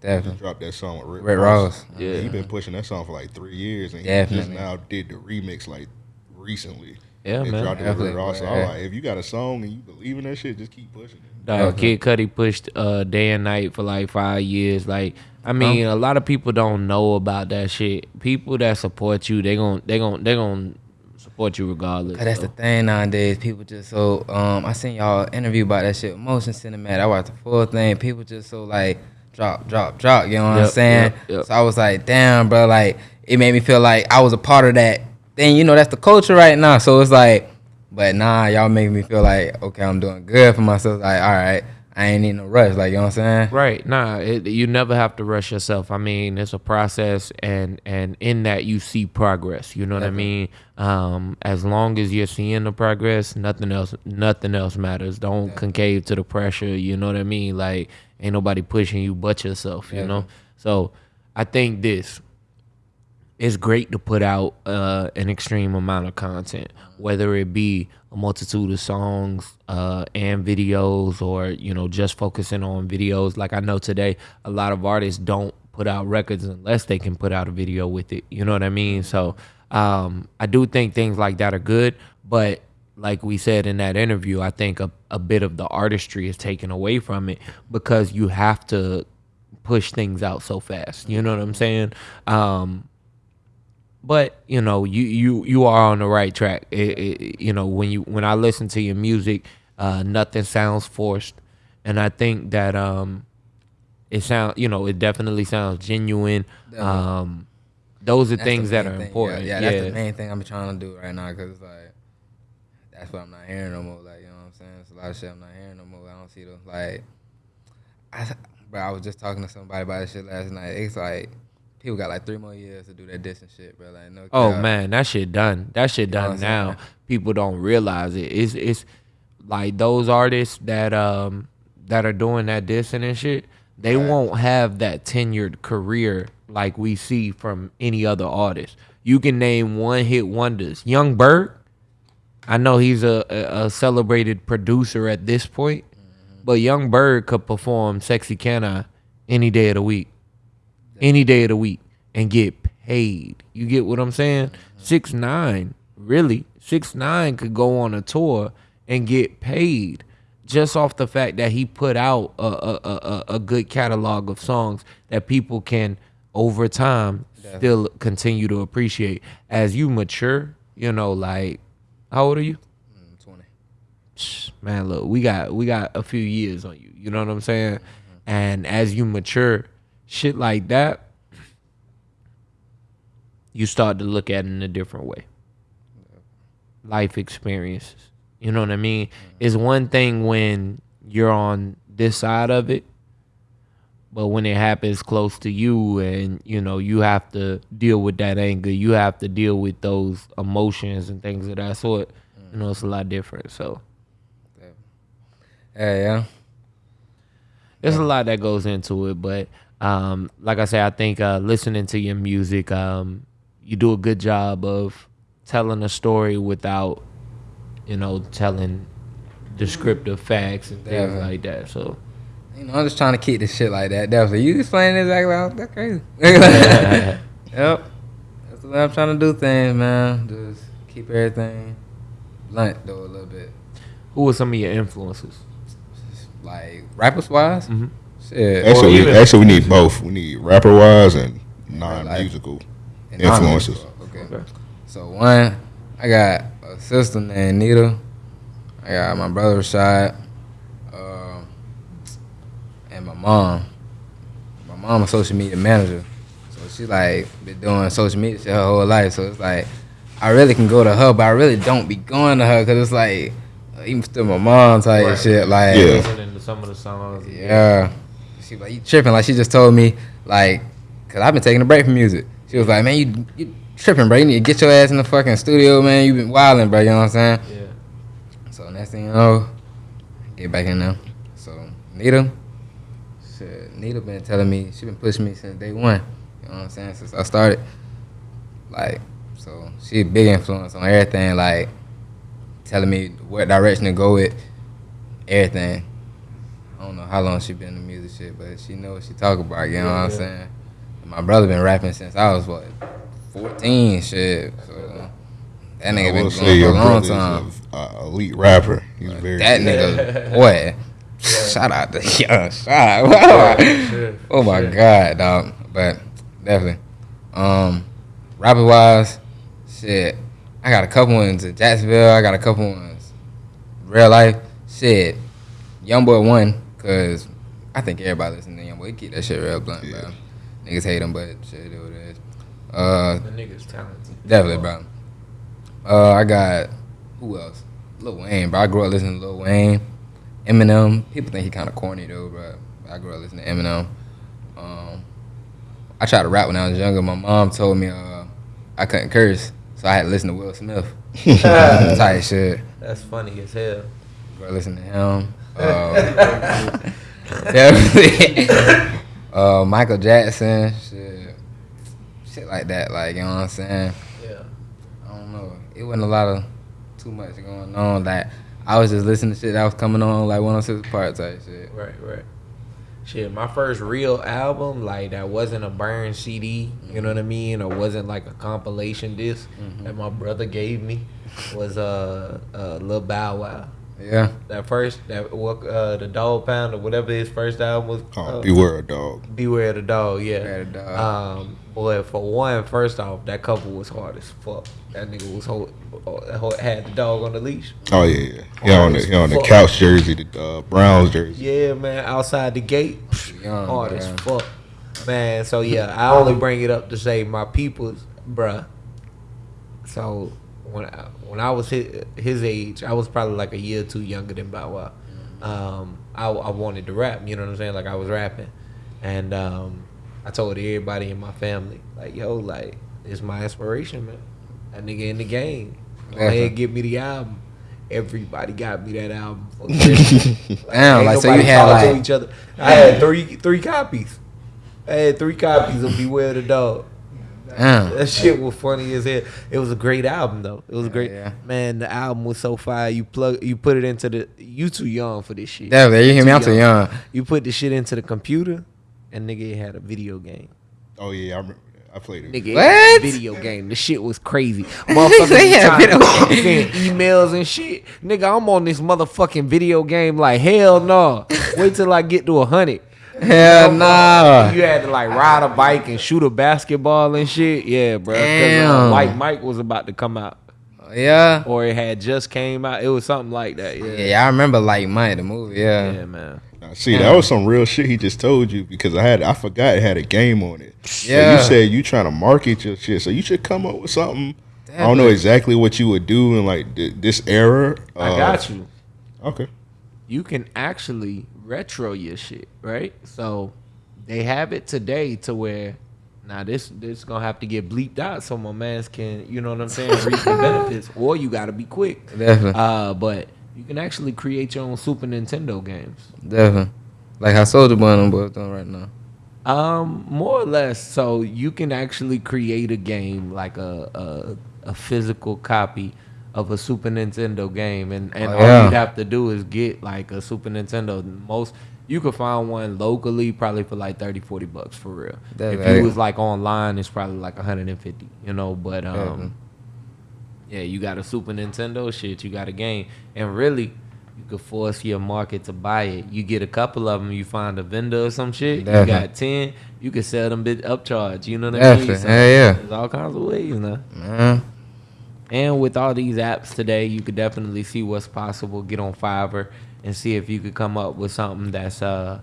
Definitely. dropped that song with Rick, Rick Ross. Ross. Yeah. he been pushing that song for like three years, and he just now did the remix like recently. Yeah, and man. dropped it with Rick Definitely, Ross. So. I'm like, if you got a song and you believe in that shit, just keep pushing it. Dog, Kid Cudi pushed uh, day and night for like five years. Like, I mean, a lot of people don't know about that shit. People that support you, they gon' they gon' they gon' support you regardless. Cause that's so. the thing nowadays. People just so um I seen y'all interview about that shit. Motion cinematic. I watched the full thing. People just so like drop, drop, drop. You know what I'm saying? yep, yep. So I was like, damn, bro. Like it made me feel like I was a part of that thing. You know, that's the culture right now. So it's like, but nah, y'all make me feel like okay, I'm doing good for myself. Like all right, I ain't in no rush. Like you know what I'm saying? Right. Nah, it, you never have to rush yourself. I mean, it's a process and and in that you see progress. You know what I mean? Um as long as you're seeing the progress, nothing else nothing else matters. Don't concave to the pressure, you know what I mean? Like ain't nobody pushing you but yourself, you know? So, I think this it's great to put out uh, an extreme amount of content, whether it be a multitude of songs uh, and videos, or you know just focusing on videos. Like I know today, a lot of artists don't put out records unless they can put out a video with it. You know what I mean? So um, I do think things like that are good, but like we said in that interview, I think a, a bit of the artistry is taken away from it because you have to push things out so fast. You know what I'm saying? Um, but you know you you you are on the right track it, it, you know when you when i listen to your music uh nothing sounds forced and i think that um it sounds you know it definitely sounds genuine um those are That's things that are thing. important Yeah, yeah, yeah, that's the main thing I'm trying to do right now because it's like that's what I'm not hearing no more. Like you know what I'm saying? It's a lot of shit I'm not hearing no more. I don't see the like. I, bro, I was just talking to somebody about this shit last night. It's like people got like three more years to do that diss and shit, bro. Like no. oh man that shit done. That shit done I'm now. saying? people don't realize it. It's it's like those artists that um that are doing that dissing and shit they won't have that tenured career like we see from any other artist. You can name one hit wonders. Yung Berg i know he's a, a, a celebrated producer at this point but Yung Berg could perform sexy can i any day of the week any day of the week and get paid. You get what I'm saying? Six nine, really, six nine could go on a tour and get paid just off the fact that he put out a a, a, a- good catalog of songs that people can over time still continue to appreciate. As you mature, you know, like how old are you? Mm, Twenty. Man, look, we got we got a few years on you. You know what I'm saying? And as you mature, shit like that, you start to look at it in a different way. Life experiences. You know what I mean? Mm-hmm. It's one thing when you're on this side of it, but when it happens close to you and you know you have to deal with that anger, you have to deal with those emotions and things of that sort. You know, it's a lot different. So Yeah, yeah. there's a lot that goes into it, but um, like I said, I think uh, listening to your music, um, you do a good job of telling a story without, you know, telling descriptive facts and things Yeah. like that. So You know, I'm just trying to keep this shit like that. Definitely. You explaining exactly how that's crazy. yep. That's the way I'm trying to do things, man. Just keep everything blunt though a little bit. who are some of your influences? Like rappers wise. Mhm. Shit. Actually, we, even- actually, we need both. We need rapper wise and non-musical And influences. Okay. Okay. So one, I got a sister named Nita. I got my brother Rashad. Um, and my mom. My mom a social media manager. So she like been doing social media shit her whole life. So it's like I really can go to her, but I really don't be going to her because it's like uh, even still my mom type Right. shit. Like Yeah. Listening to some of the songs. yeah. She like, you tripping. Like, she just told me, like, because I've been taking a break from music. She was like, man, you, you tripping, bro. You need to get your ass in the fucking studio, man. you been wilding, bro. You know what I'm saying? Yeah. So, next thing you know, get back in there. So, Nita, shit, Nita been telling me, she been pushing me since day one. You know what I'm saying? Since I started. Like, so, she a big influence on everything, like, telling me what direction to go with, everything. I don't know how long she been in the music shit, but she know what she talk about. You know what I'm Yeah. saying? And my brother been rapping since I was what, 14, shit. So that nigga been going for a long time. is an elite rapper. He's very That nigga, boy. Shout out to young, shout out. Oh my Shit. god, dog. But definitely, um, rapper wise, shit. I got a couple ones in Jacksonville. I got a couple ones real life. Shit, Young Boy one, cause I think everybody listen to YoungBoy. He Keep that shit real blunt, Yeah. bro. Niggas hate him, but shit, it is what it is. Uh, The nigga's talented. Definitely, bro. Uh, I got who else? Lil Wayne, bro. I grew up listening to Lil Wayne. Eminem. People think he kind of corny though, but I grew up listening to Eminem. Um, I tried to rap when I was younger. My mom told me uh, I couldn't curse, so I had to listen to Will Smith. Type shit. That's funny as hell. Go listen to him. Um, definitely. uh, Michael Jackson, shit, shit like that. Like you know what I'm saying. Yeah. I don't know. It wasn't a lot of too much going on. Like I was just listening to shit that was coming on like 106 Park type shit. Right, right. Shit, my first real album, like that wasn't a burn CD, you know what I mean, or wasn't like a compilation disc that my brother gave me, was uh, uh Lil Bow Wow. Yeah. That first, that what uh the Dog Pound or whatever his first album was. Oh, uh, beware a dog. Beware of the Dog, yeah. Beware the Dog. Um, boy, for one, first off, that couple was hard as fuck. That nigga was hold, hold, had the dog on the leash. Oh yeah, yeah. He on the he on the couch jersey, the uh, Browns jersey. Yeah, man, outside the gate, Young, hard as fuck, man. So yeah, I only bring it up to say my people's, bruh. So when I, when I was his, his age, I was probably like a year or two younger than Bow Wow. Um, I, I wanted to rap, you know what I'm saying? Like I was rapping, and um, I told everybody in my family, like, yo, like it's my inspiration, man. That nigga in the game. Go ahead, give me the album. Everybody got me that album. For Christmas. Damn, like so you had talk to like each other. I had three three copies. I had three copies of Beware the Dog. Damn. That shit was funny as hell. It was a great album though. It was great. yeah. Man, the album was so fire. You plug you put it into the you too young for this shit. Definitely, you hear me? I'm too young. You put the shit into the computer and nigga it had a video game. Oh yeah, I remember. I played it. Nigga, What? had a video game. The shit was crazy. Motherfuckers They had was trying to video game. send emails and shit. Nigga, I'm on this motherfucking video game like hell no. Wait till I get to a hundred. Hell nah. You had to like ride a bike and shoot a basketball and shit. Yeah, bro. Damn. Like Mike was about to come out, Yeah. or it had just came out. It was something like that. Yeah, Yeah, I remember like Mike the movie. Yeah. yeah, man. Now, see, that was some real shit he just told you because I had I forgot it had a game on it. So Yeah. you said you trying to market your shit, so you should come up with something. I don't know Definitely. exactly what you would do in like th- this era. I Uh, got you. Okay. You can actually retro your shit, right? So they have it today to where now this this gonna have to get bleeped out so my mans can you know what I'm saying reap the benefits, or you gotta be quick. Definitely. Uh, but you can actually create your own Super Nintendo games. Definitely. Like how Soulja Boy and them doing right now. Um, more or less. So you can actually create a game like a a, a physical copy of a Super Nintendo game, and and Oh, all yeah. you'd have to do is get like a Super Nintendo. Most you could find one locally probably for like 30, 40 bucks for real. That's if you was like online, it's probably like 150, you know. But um, Definitely. yeah, you got a Super Nintendo shit, you got a game, and really. You could force your market to buy it. You get a couple of them, you find a vendor or some shit. You got ten, you could sell them bit upcharge. You know what I mean? Definitely. Hell yeah. There's all kinds of ways, you know. And with all these apps today, you could definitely see what's possible. Get on Fiverr and see if you could come up with something that's uh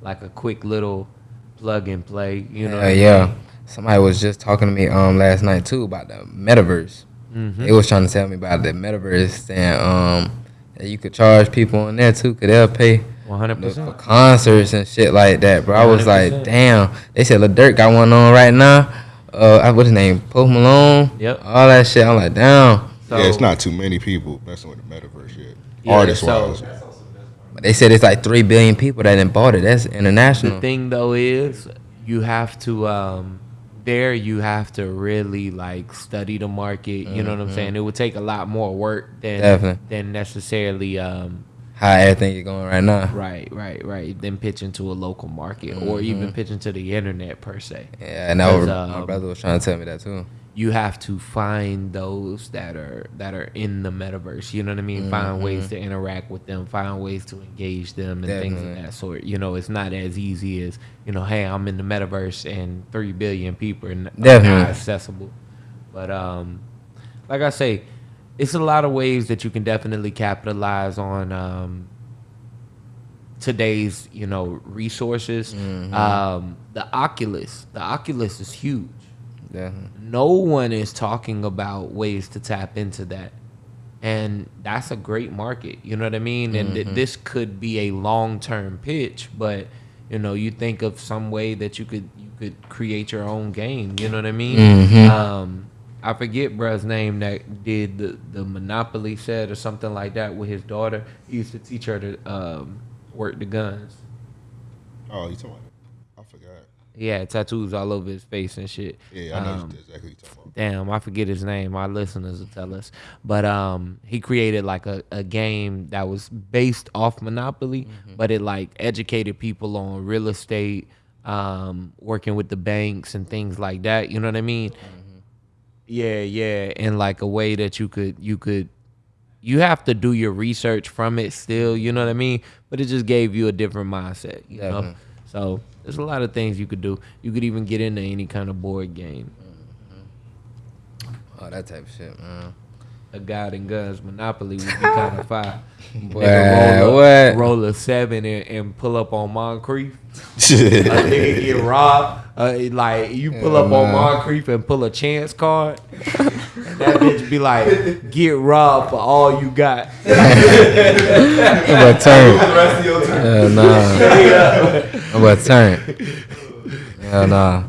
like a quick little plug and play. You know? Yeah, yeah. Somebody was just talking to me um last night too about the metaverse. Mm-hmm. They was trying to tell me about the metaverse and um that you could charge people in there too, cause they'll pay One hundred for concerts and shit like that, bro. I was like, 100%. damn. They said Lil Durk got one on right now. Uh, what's his name? Post Malone. Yep. All that shit. I'm like, damn. So, yeah, it's not too many people messing with the metaverse yet. Yeah, Artist so- wise. But they said it's like three billion people that done bought it. That's international. The thing though is you have to um there you have to really like study the market. You know what I'm saying? It would take a lot more work than Definitely. than necessarily um How everything is going right now. right, right, right. Then pitching to a local market or even pitching to the internet per se. Yeah, and that was, Because, my um, brother was trying to tell me that too. you have to find those that are that are in the metaverse. You know what I mean? Find ways to interact with them, find ways to engage them, and things of that sort. You know, it's not as easy as you know. Hey, I'm in the metaverse, and three billion people are Definitely. not accessible. But um, like I say, it's a lot of ways that you can definitely capitalize on um, today's you know resources. Um, the Oculus, the Oculus is huge Definitely. no one is talking about ways to tap into that. and that's a great market. You know what I mean? And th- this could be a long term pitch, but you know, you think of some way that you could you could create your own game. You know what I mean? Um, I forget bruh's name that did the, the Monopoly set or something like that with his daughter. He used to teach her to um, work the guns. Oh, you talking about? I forgot. He had tattoos all over his face and shit. Yeah, I know Um, exactly what you talking about. damn, I forget his name. Our listeners will tell us. But um, he created like a, a game that was based off Monopoly, but it like educated people on real estate, um, working with the banks and things like that. You know what I mean? Yeah, yeah, in like a way that you could you could you have to do your research from it still, you know what I mean? But it just gave you a different mindset, you know? So there's a lot of things you could do. You could even get into any kind of board game. Mm-hmm. Oh, that type of shit, man. a God and Guns Monopoly would be kind of fire. Boy, roll, what? a, roll a seven and, and pull up on Moncrief. A nigga get robbed. Uh, like you pull up on Moncrief and pull a chance card. that bitch be like, get robbed for all you got. To turn. Hell nah. To turn. Hell nah.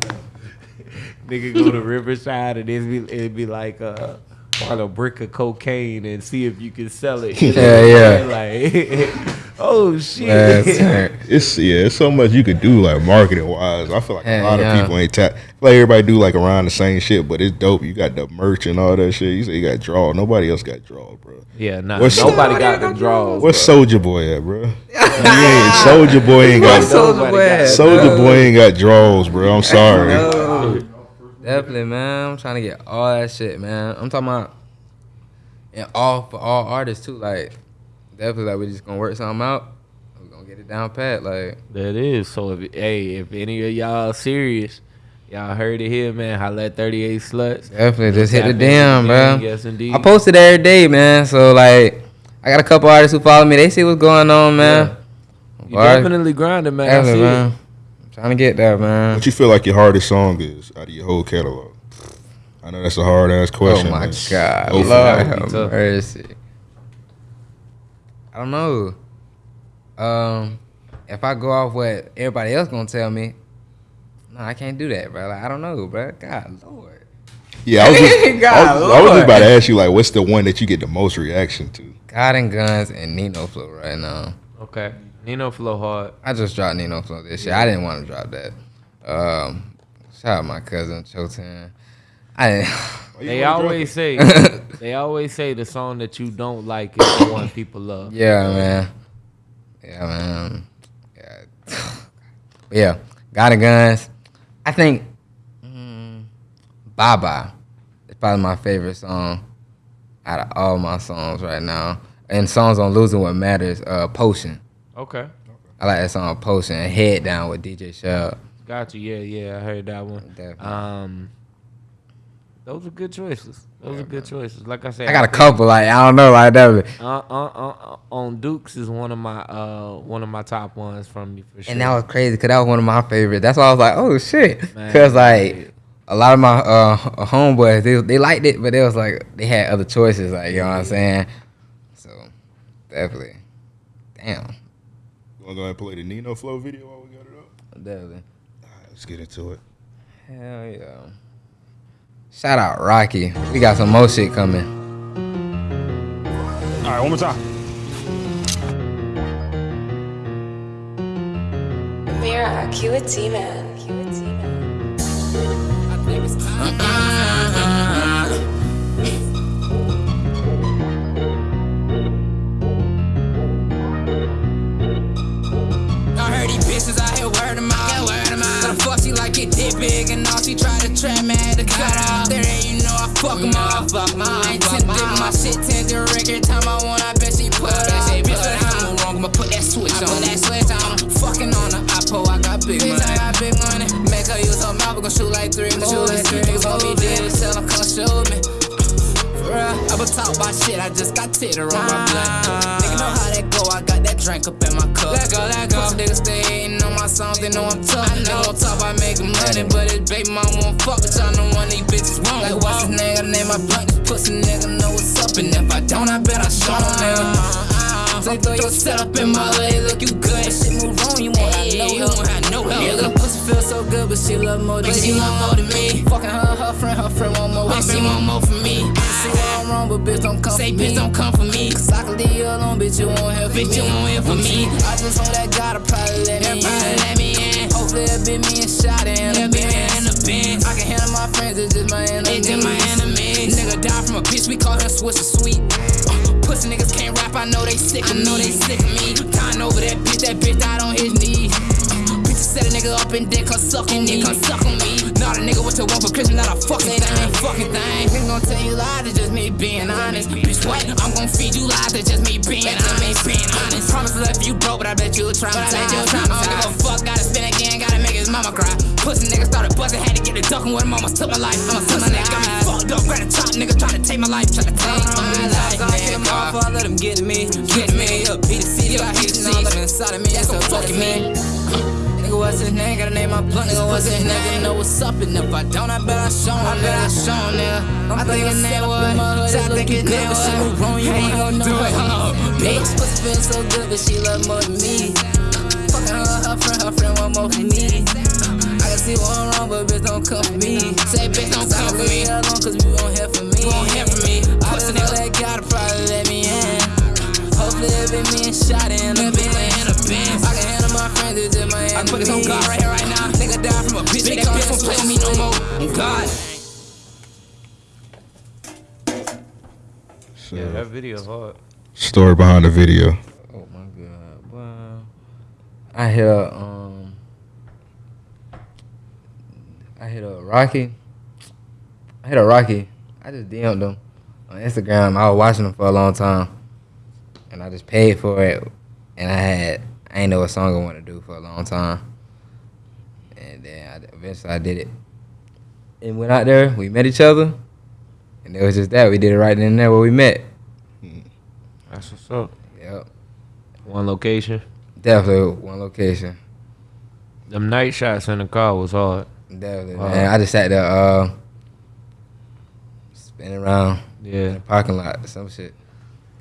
Nigga go to Riverside and it'd be, it'd be like uh a brick of cocaine and see if you can sell it. Yeah, saying? Like, oh shit. Last. It's yeah, it's so much you could do like marketing wise. I feel like Yeah, a lot yeah. of people ain't tap. Like everybody do like around the same shit, but it's dope. You got the merch and all that shit. You say you got draw. Nobody else got draw, bro. Yeah, nah, What's- nobody got the draws. What's Soulja Boy at, bro? you ain't Soulja Boy ain't got Soulja Boy? Soulja Boy ain't got draws, bro. I'm sorry. No. Definitely, man. I'm trying to get all that shit, man. I'm talking about and all for all artists too. Like definitely, like we're just gonna work something out. We're gonna get it down pat. Like That is. So if hey, if any of y'all serious, y'all heard it here, man. Holla at 38 sluts. definitely, just hit the damn, the bro. Yes, indeed. I posted every day, man. So like, I got a couple artists who follow me. They see what's going on, man. You Alright. definitely grinding, man. I Definitely, see it. man. I'm trying to get there, man. What you feel like your hardest song is out of your whole catalog? I know that's a hard ass question. Oh question. my man. God, Go Lord it. would be have mercy. I don't know. Um, if I go off what everybody else gonna tell me, no, I can't do that, bro. Like, I don't know, bro. God, Lord. Yeah, I was just, I God, was, I was just about to ask you like, what's the one that you get the most reaction to? God and Guns and Nino Flow right now. Okay. Nino flow hard. I just dropped Nino Flow this year. I didn't want to drop that. Um, shout out my cousin Chotan. I didn't. Why you They always it? say they always say the song that you don't like is the one people love. Yeah, man. Yeah, man. Yeah. Yeah, got a guns. I think mm, Bye Bye is probably my favorite song out of all my songs right now. And songs on Losing What Matters, uh, Potion. Okay. I like that song Potion Head Down with DJ Shell. Got you. Yeah, yeah. I heard that one. Definitely. Um, those are good choices. Those are good choices. Like I said, I got a couple, like I don't know, like that. Uh, uh, uh, uh, on Dukes is one of my uh one of my top ones from me for sure. And that was crazy because that was one of my favorites. That's why I was like, oh shit. Because like a lot of my uh homeboys, they, they liked it, but they was like they had other choices. Like you know what I'm saying. So definitely, damn, You wanna go ahead and play the Nino Flow video while we got it up? definitely, All right, let's get into it. hell yeah. Shout out Rocky. We got some more shit coming. All right, one more time. Mira, cue a T-Man. Cue a T-Man. I heard these bitches out here word them out. She like it did big and all she try to trap me had to cut off. There ain't you know I fuck them my, I ain't tinted my shit tinted record time I want. I bet she put up. Bitch, what I do wrong? I'ma put that switch on. Put that switch on. Fucking on her. I pull. I got big money. I got big money. Make her use her mouth. We gon' shoot like three movies. Niggas gon' be dead as hell. Come show me. For real, I been talk about shit, I just got titter on my blood. Nigga know how that go, I got drink up in my cup. Let go, let go. Pussy niggas stay hating on my songs, they know I'm tough. I know I'm talk about making money, but his baby mom won't fuck with y'all. No one of these bitches won't. Like, what's his name? I name my blunt. This pussy nigga know what's up. And if I don't, I bet I show him, nigga. Uh-uh. So throw your setup in my leg, look you good. That Shit move wrong, you won't have no help. won't have no help. Yeah, little pussy feel so good, but she love more than But me. she love more than me. Fucking her, her friend, her friend want more. But she want more from me. See I'm wrong, but bitch don't come Say, for me. bitch, don't come for me. Cause I can leave you alone, bitch, you won't from Bitch, me. you won't hear from me. I just hope that God will probably let me Everybody in. let me in. Hopefully it be me and shot in Yeah, the be me in the Benz. Benz. I can handle my friends, it's just my enemies. It's just my enemies. Nigga died from a bitch, we call her Swiss and Sweet. Uh, pussy niggas can't rap, I know they sick of I know they sick of me. Dying over that bitch, that bitch died on his knees. Set a nigga up and dick her suck on me. Dick her suck on me. Not a nigga what you want for Christmas, not a fucking thing, fucking thing. We gon' tell you lies, it's just me being honest. Bitch, what? I'm gon' feed you lies, it's just me being honest. Being honest. Promise let you broke, but I bet you traumatized. But I bet you I don't give a fuck, gotta spin again, gotta make his mama cry. Pussy nigga started busting, had to get a ducking with him, almost took my life. I'm a pussy nigga, got me fucked up, grab a chop, nigga trying to take my life, trying to take uh-huh. my life. I'm kill my father, let him get me, get me. Up, beat the city, I hate all up inside of me, that's so fucking me. Nigga, what's his name? Gotta name my blunt. Nigga, what's his name? Know what's up, and if I don't, I bet I show him. I bet I show him, nigga. I think his name was. I think his name was. Wrong, you ain't gon' do it, huh? Bitch, pussy feel so good, but she love more than me. Fucking her, her friend, her friend want more from me. I can see what I'm wrong, but bitch don't come for me. Say, bitch, don't come for me. Alone, cause we won't hear from me. You won't hear from me. I just know that God will probably let me in. Hopefully it be me and shot in the Yeah, I put this on. God right here, right now. Nigga died from a bitch. Big That bitch car, won't play with me no more. On God. So, Yeah, that video hard. story behind the video. Oh my god, wow. I hit a um I hit a Rocky. I hit a Rocky. I just DM'd him on Instagram. I was watching him for a long time. And I just paid for it. And I had I ain't know what song I want to do for a long time. And then I, eventually I did it. And went out there, we met each other. And it was just that. We did it right then and there where we met. That's what's up. Yep. One location. Definitely one location. Them night shots in the car was hard. Definitely, Wow. man. I just sat there, uh, spinning around yeah. in Yeah, the parking lot or some shit. You know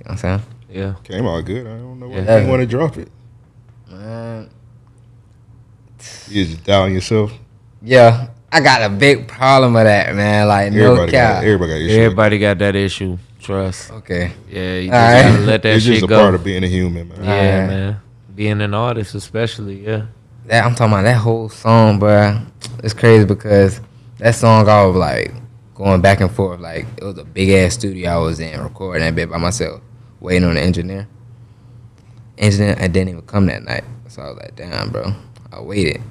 what I'm saying? yeah. Came out good. I don't know why Yeah. you want to drop it. Man, You just down yourself. yeah, I got a big problem with that, man. Like, no Everybody got, cap. everybody got issues. Everybody got that issue. Trust. Okay. Yeah, you just All right. gotta let that it's shit just a go. part of being a human, man. yeah, Alright. man. Being an artist, especially. Yeah. That I'm talking about that whole song, bro. It's crazy because that song I was like going back and forth. Like it was a big ass studio I was in recording that bit by myself, waiting on the engineer. Engineer I didn't even come that night. So I was like, damn, bro. I waited.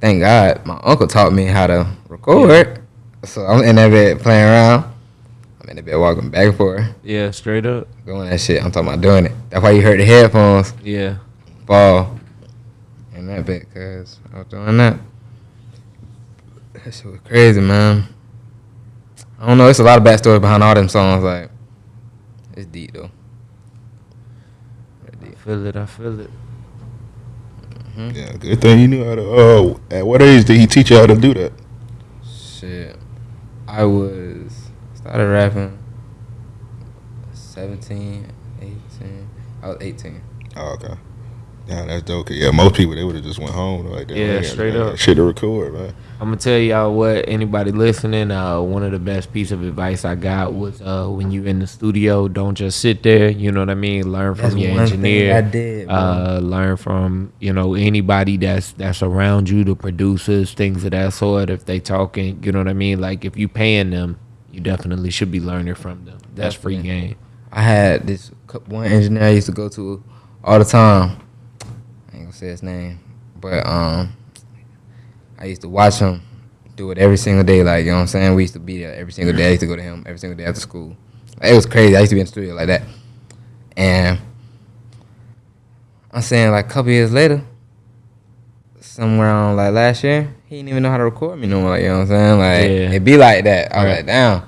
Thank God my uncle taught me how to record. So I'm in that bed playing around. I'm in the bed walking back and forth, Yeah, straight up. doing that shit. I'm talking about doing it. That's why you heard the headphones Yeah. fall in that bit because I was doing that. That shit was crazy, man. I don't know. It's a lot of backstory behind all them songs. Like, it's deep though. Very I feel it. I feel it. Mm-hmm. Yeah, good thing you knew how to. Oh, at what age did he teach you how to do that? Shit, I was started rapping 17, 18. I was 18. Oh, okay. Yeah, that's dope. Yeah, most people they would have just went home like that. Yeah, straight up. Shit to record, man. I'm gonna tell y'all what anybody listening. Uh, one of the best piece of advice I got was uh, when you in the studio, don't just sit there. You know what I mean. Learn from That's your one thing engineer. I did, bro. Uh, learn from you know anybody that's that's around you, the producers, things of that sort. If they talking, you know what I mean. Like if you paying them, you definitely should be learning from them. That's free game. I had this one engineer I used to go to all the time. I ain't gonna say his name, but um, I used to watch him do it every single day. Like you know what I'm saying. We used to be there every single day. I used to go to him every single day after school. Like, it was crazy. I used to be in the studio like that, and I'm saying like a couple years later, somewhere on like last year, he didn't even know how to record me no more. Like you know what I'm saying. Like Yeah. it be like that. I was Right. like, damn.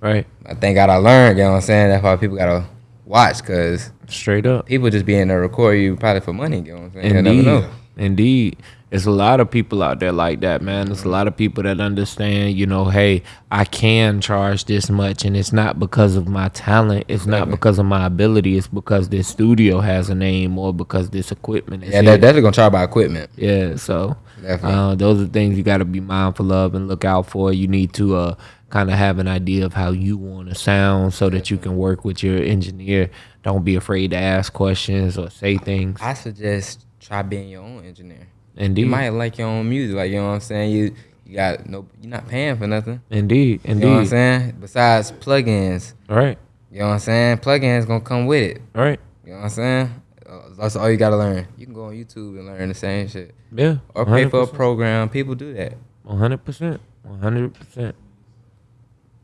Right. I thank God I learned, you know what I'm saying? That's why people gotta watch, cause Straight up. people just be in there record you probably for money, you know what I'm saying? You Indeed. never know. Indeed. It's a lot of people out there like that, man. There's a lot of people that understand, you know, hey, I can charge this much and it's not because of my talent. It's not because of my ability. It's because this studio has a name or because this equipment is Yeah, that, definitely gonna try by equipment. Yeah, so Definitely. uh, those are things you got to be mindful of and look out for. You need to uh, kind of have an idea of how you want to sound so that you can work with your engineer. Don't be afraid to ask questions or say things. I suggest try being your own engineer. Indeed, You might like your own music, like you know what I'm saying. You you got no, you're not paying for nothing. indeed, Indeed. You know what I'm saying? Besides plugins, All right, you know what I'm saying. Plugins gonna come with it. all right. You know what I'm saying? Uh, That's all you gotta learn. You can go on YouTube and learn the same shit, Yeah, or pay for a program. People do that. One hundred percent, one hundred percent.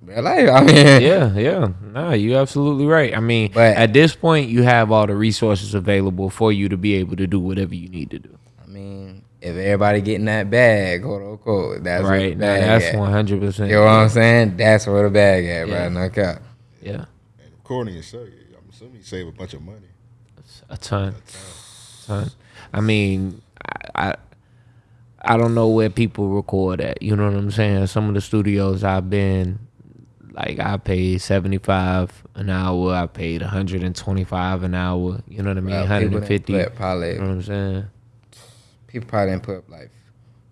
Real life. I mean, Yeah, yeah. Nah, you absolutely right. I mean, But- at this point, you have all the resources available for you to be able to do whatever you need to do. I mean, if everybody getting that bag, quote unquote, that's where Right. the bag that's one hundred percent. You know what I'm saying? That's where the bag at, Yeah. bro. No cap. Yeah, And recording yourself, I'm assuming you save a bunch of money. a ton, ton. I mean, I, I, I don't know where people record at. You know what I'm saying? Some of the studios I've been, like, I paid seventy five an hour. I paid one hundred and twenty five an hour. You know what I mean? One hundred people and fifty. done You Probably know what I'm saying? people probably didn't put up like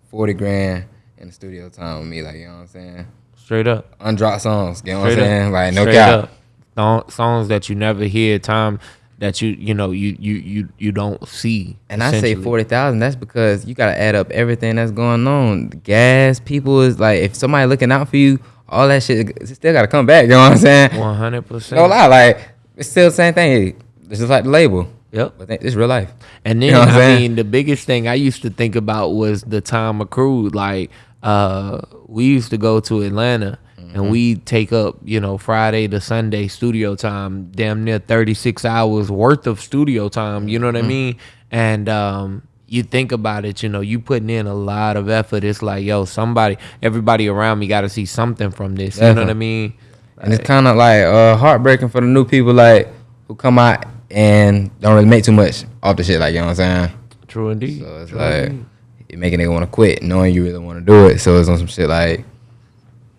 forty grand in the studio time with me. Like you know what I'm saying? Straight up. Undropped songs. You know what I'm Straight up. saying? Like no Straight cap. up. Songs that you never hear, time that you you know you you you you don't see. And I say forty thousand. That's because you gotta add up everything that's going on. The gas, people is like, if somebody looking out for you, all that shit still gotta come back. You know what I'm saying? One hundred percent. No lie, like it's still the same thing. It's just like the label, Yep. but it's real life. And then You know I'm saying? mean, the biggest thing I used to think about was the time accrued. Like, uh, we used to go to Atlanta. Mm-hmm. And we take up, you know, Friday to Sunday studio time, damn near 36 hours worth of studio time. You know what I Mm-hmm. mean? And um, you think about it, you know, you putting in a lot of effort. It's like, yo, somebody, everybody around me got to see something from this. You know what I Definitely. mean? And it's kind of like uh, heartbreaking for the new people like who come out and don't really make too much off the shit. Like you know what I'm saying? True indeed. So it's True like indeed. it making nigga want to quit, knowing you really want to do it. So it's on some shit like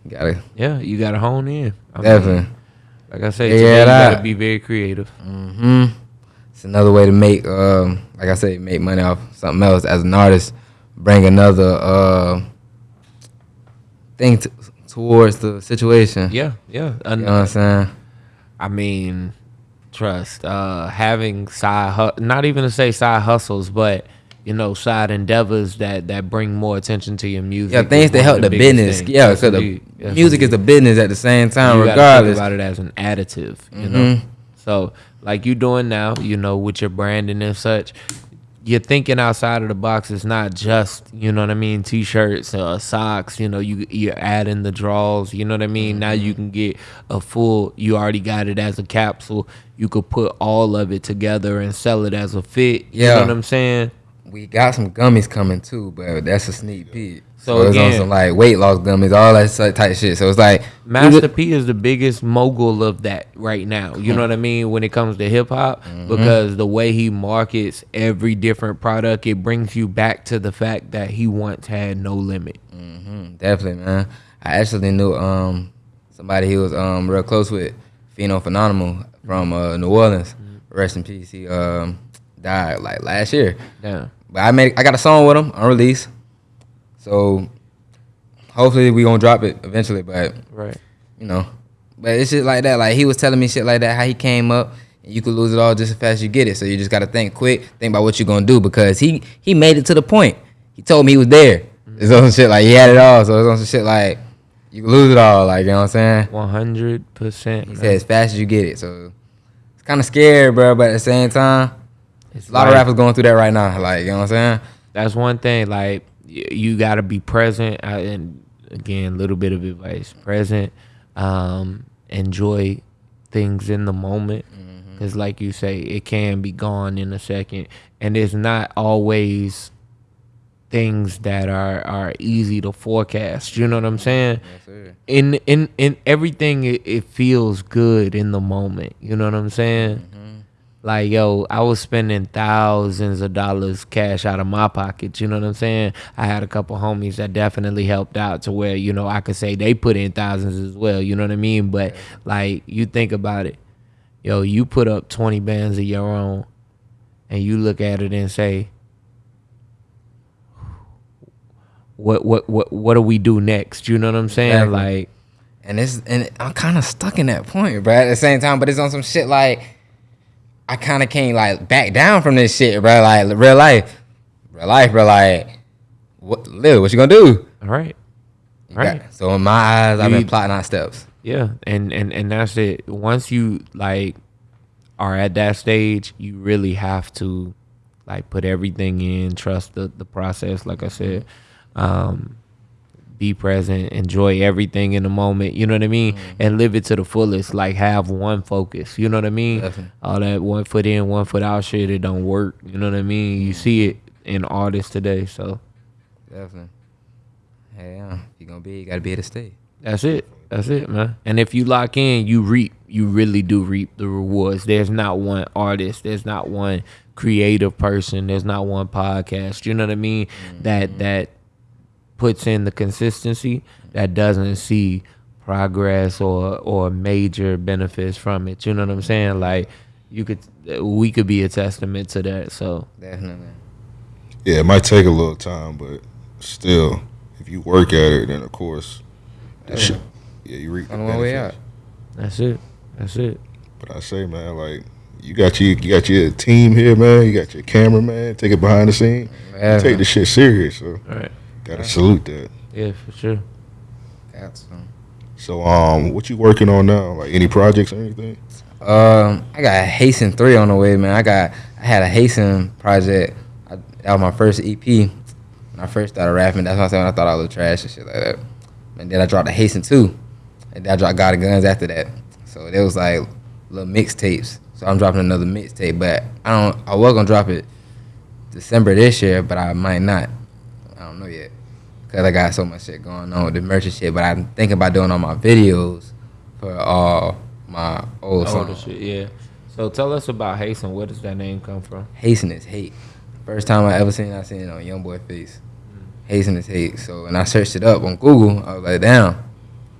you gotta yeah, you got to hone in. I mean, definitely. like I said, Yeah, you got to be very creative. hmm It's another way to make, um, like I said, make money off something else as an artist. Bring another uh, thing t- towards the situation. Yeah, yeah. You know what I'm saying? I mean, trust. Uh, having side, hu- not even to say side hustles, but you know, side endeavors that that bring more attention to your music. Yeah, things that help of the business. things. Yeah, because the music is the business at the same time, you gotta think about it as an additive, you Mhm. know. So, like you doing now, you know, with your branding and such, you're thinking outside of the box. It's not just, you know what I mean, t-shirts, uh, socks. You know, you you're adding the draws. You know what I mean. Now Mm-hmm. you can get a full. You already got it as a capsule. You could put all of it together and sell it as a fit. You Yeah. know what I'm saying. We got some gummies coming too, but that's a sneak peek. So So, it's on again- some like weight loss gummies, all that type shit. So it's like Master P is the biggest mogul of that right now. You know what I mean when it comes to hip hop because the way he markets every different product, it brings you back to the fact that he once had no limit. Mhm, definitely, man. I actually knew um somebody he was um real close with, Pheno Phenomenal from uh, New Orleans. Rest in peace. He um died like last year. Yeah. But I made I got a song with him unreleased. So hopefully we gonna drop it eventually. But Right. you know, but it's shit like that. Like he was telling me shit like that, how he came up. And you could lose it all just as fast as you get it. So you just gotta think quick, think about what you're gonna do because he he made it to the point. He told me he was there. Mm-hmm. It's on some shit like he had it all. So it's on some shit like you can lose it all. Like you know what I'm saying? One hundred percent. He said as fast as you get it. So it's kind of scary, bro. But at the same time, a lot of rappers going through that right now. Like you know what I'm saying? That's one thing. Like you got to be present, uh, and again, little bit of advice: present, um, enjoy things in the moment, Mm-hmm. because, like you say, it can be gone in a second, and it's not always things that are are easy to forecast. You know what I'm saying? Yes, in in in everything it, it feels good in the moment. You know what i'm saying like yo, I was spending thousands of dollars cash out of my pocket. You know what I'm saying? I had a couple homies that definitely helped out to where you know I could say they put in thousands as well. You know what I mean? But like you think about it, yo, you put up 20 bands of your own, and you look at it and say, what what what what do we do next? You know what I'm saying? Exactly. Like And it's and I'm kind of stuck in that point, bro. At the same time, but it's on some shit like I kind of can't like back down from this shit, bro. Like real life, real life, bro. Like what, Lil, what you gonna do? all right. You Right. got- so in my eyes, I've been plotting out steps. Yeah, and and and that's it. Once you like are at that stage, you really have to like put everything in, trust the the process. Like I said, um, be present, enjoy everything in the moment. You know what I mean, mm-hmm. and live it to the fullest. Like have one focus. You know what I mean. Definitely. All that one foot in, one foot out shit, it don't work. You know what I mean. You mm-hmm. see it in artists today, so. Definitely. Hey, yeah. If you gonna be, you gotta be here to stay. That's it. That's it, man. And if you lock in, you reap. You really do reap the rewards. There's not one artist. There's not one creative person. There's not one podcast. You know what I mean? That mm-hmm. that puts in the consistency that doesn't see progress or or major benefits from it. You know what I'm saying? Like you could, we could be a testament to that. So Definitely. Yeah, it might take a little time, but still, if you work at it, then of course, that shit, yeah, you reap the On the way out. that's it. That's it. But I say, man, like you got your you got your team here, man. You got your cameraman. Take it behind the scene. Yeah. You take the shit serious, so All right. Gotta salute that. Yeah, for sure. Got some. So, um, what you working on now? Like any projects or anything? Um, I got Hasten three on the way, man. I got I had a Hasten project. I, that was my first EP. When I first started rapping, that's what I said when I thought I was trash and shit like that. And then I dropped the Hasten two, and then I dropped God of Guns after that. So there was like little mixtapes. So I'm dropping another mixtape, but I don't. I was gonna drop it December this year, but I might not. I don't know yet. Cause I got so much shit going on with the merch and shit. But I'm thinking about doing all my videos for all my old Older songs. shit, yeah. So tell us about Hasten. Where does that name come from? Hasten is hate. First time I ever seen it, I seen it on Young Boy Face. Mm. Hasten is hate. So when I searched it up on Google, I was like, damn.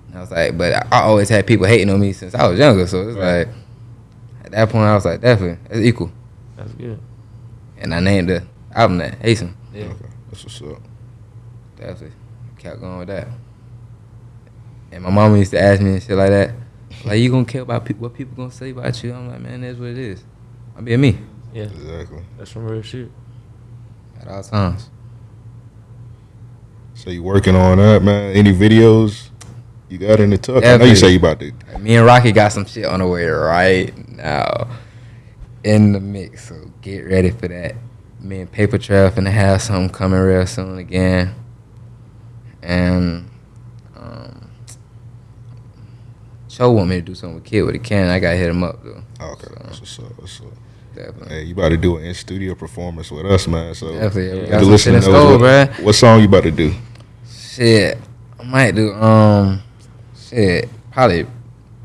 And I was like, but I I always had people hating on me since I was younger. So it's Right. like, at that point, I was like, definitely, it's equal. That's good. And I named the album that Hasten. Yeah. Okay, that's what's up. Definitely. Kept going with that. And my mama used to ask me and shit like that. Like, you gonna care about pe- what people gonna say about you? I'm like, man, that's what it is. I'm being me Yeah. Exactly. That's some real shit. at all times. So you working on that, man? Any videos you got in the tuck? I know you say you about to. Me and Rocky got some shit on the way right now in the mix, so get ready for that. Me and Paper Trail finna have something coming real soon again. And um, Cho want me to do something with Kid with a can. I gotta hit him up though. Oh, okay, that's what's up. What's up. Definitely. Hey, you about to do an in studio performance with us, man? So Definitely. Yeah, we Yeah. got the some shit in listener knows store, what, what song you about to do. Shit. I might do um shit. Probably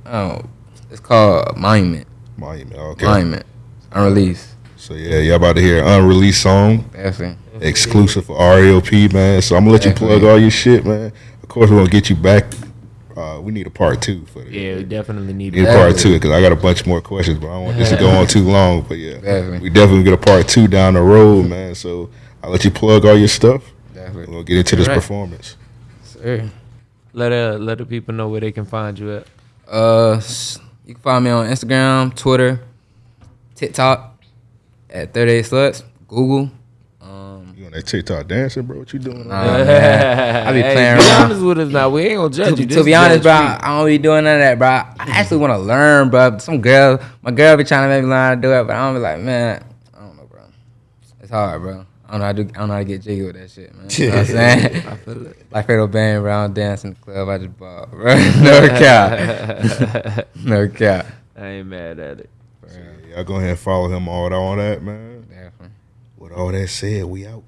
oh it's called Monument. Monument. Okay. Monument. Unreleased. So yeah, y'all about to hear an unreleased song Definitely. Exclusive for REOP, man. So I'm gonna let you plug all your shit, man. Of course, we're gonna get you back. Uh, we need a part two for the Yeah, we definitely need Need a part two because I got a bunch more questions, but I don't want this to go on too long. But yeah, Definitely. we definitely get a part two down the road, man. So I'll let you plug all your stuff. Definitely. We'll get into this Alright. performance. Sir. Let uh let the people know where they can find you at. Uh, you can find me on Instagram, Twitter, TikTok at 38 Sluts, Google. You on that TikTok dancing, bro? What you doing? Nah, oh, man. I be Hey, playing be around. honest with us now. We ain't gonna judge to, you. to This be honest, bro, Judge I don't be doing none of that, bro. I actually want to learn, bro. Some girl, my girl be trying to make me learn how to do it, but I don't be like, man, I don't know, bro. It's hard, bro. I don't know how to do, I don't know how to get jiggy with that shit, man. You know what I'm saying? I feel it. like Fredo Bang, bro. I don't dance in the club. I just ball, bro. no cap. no cap. I ain't mad at it. Y'all go ahead and follow him all on that, man. Definitely. With all that said, we out.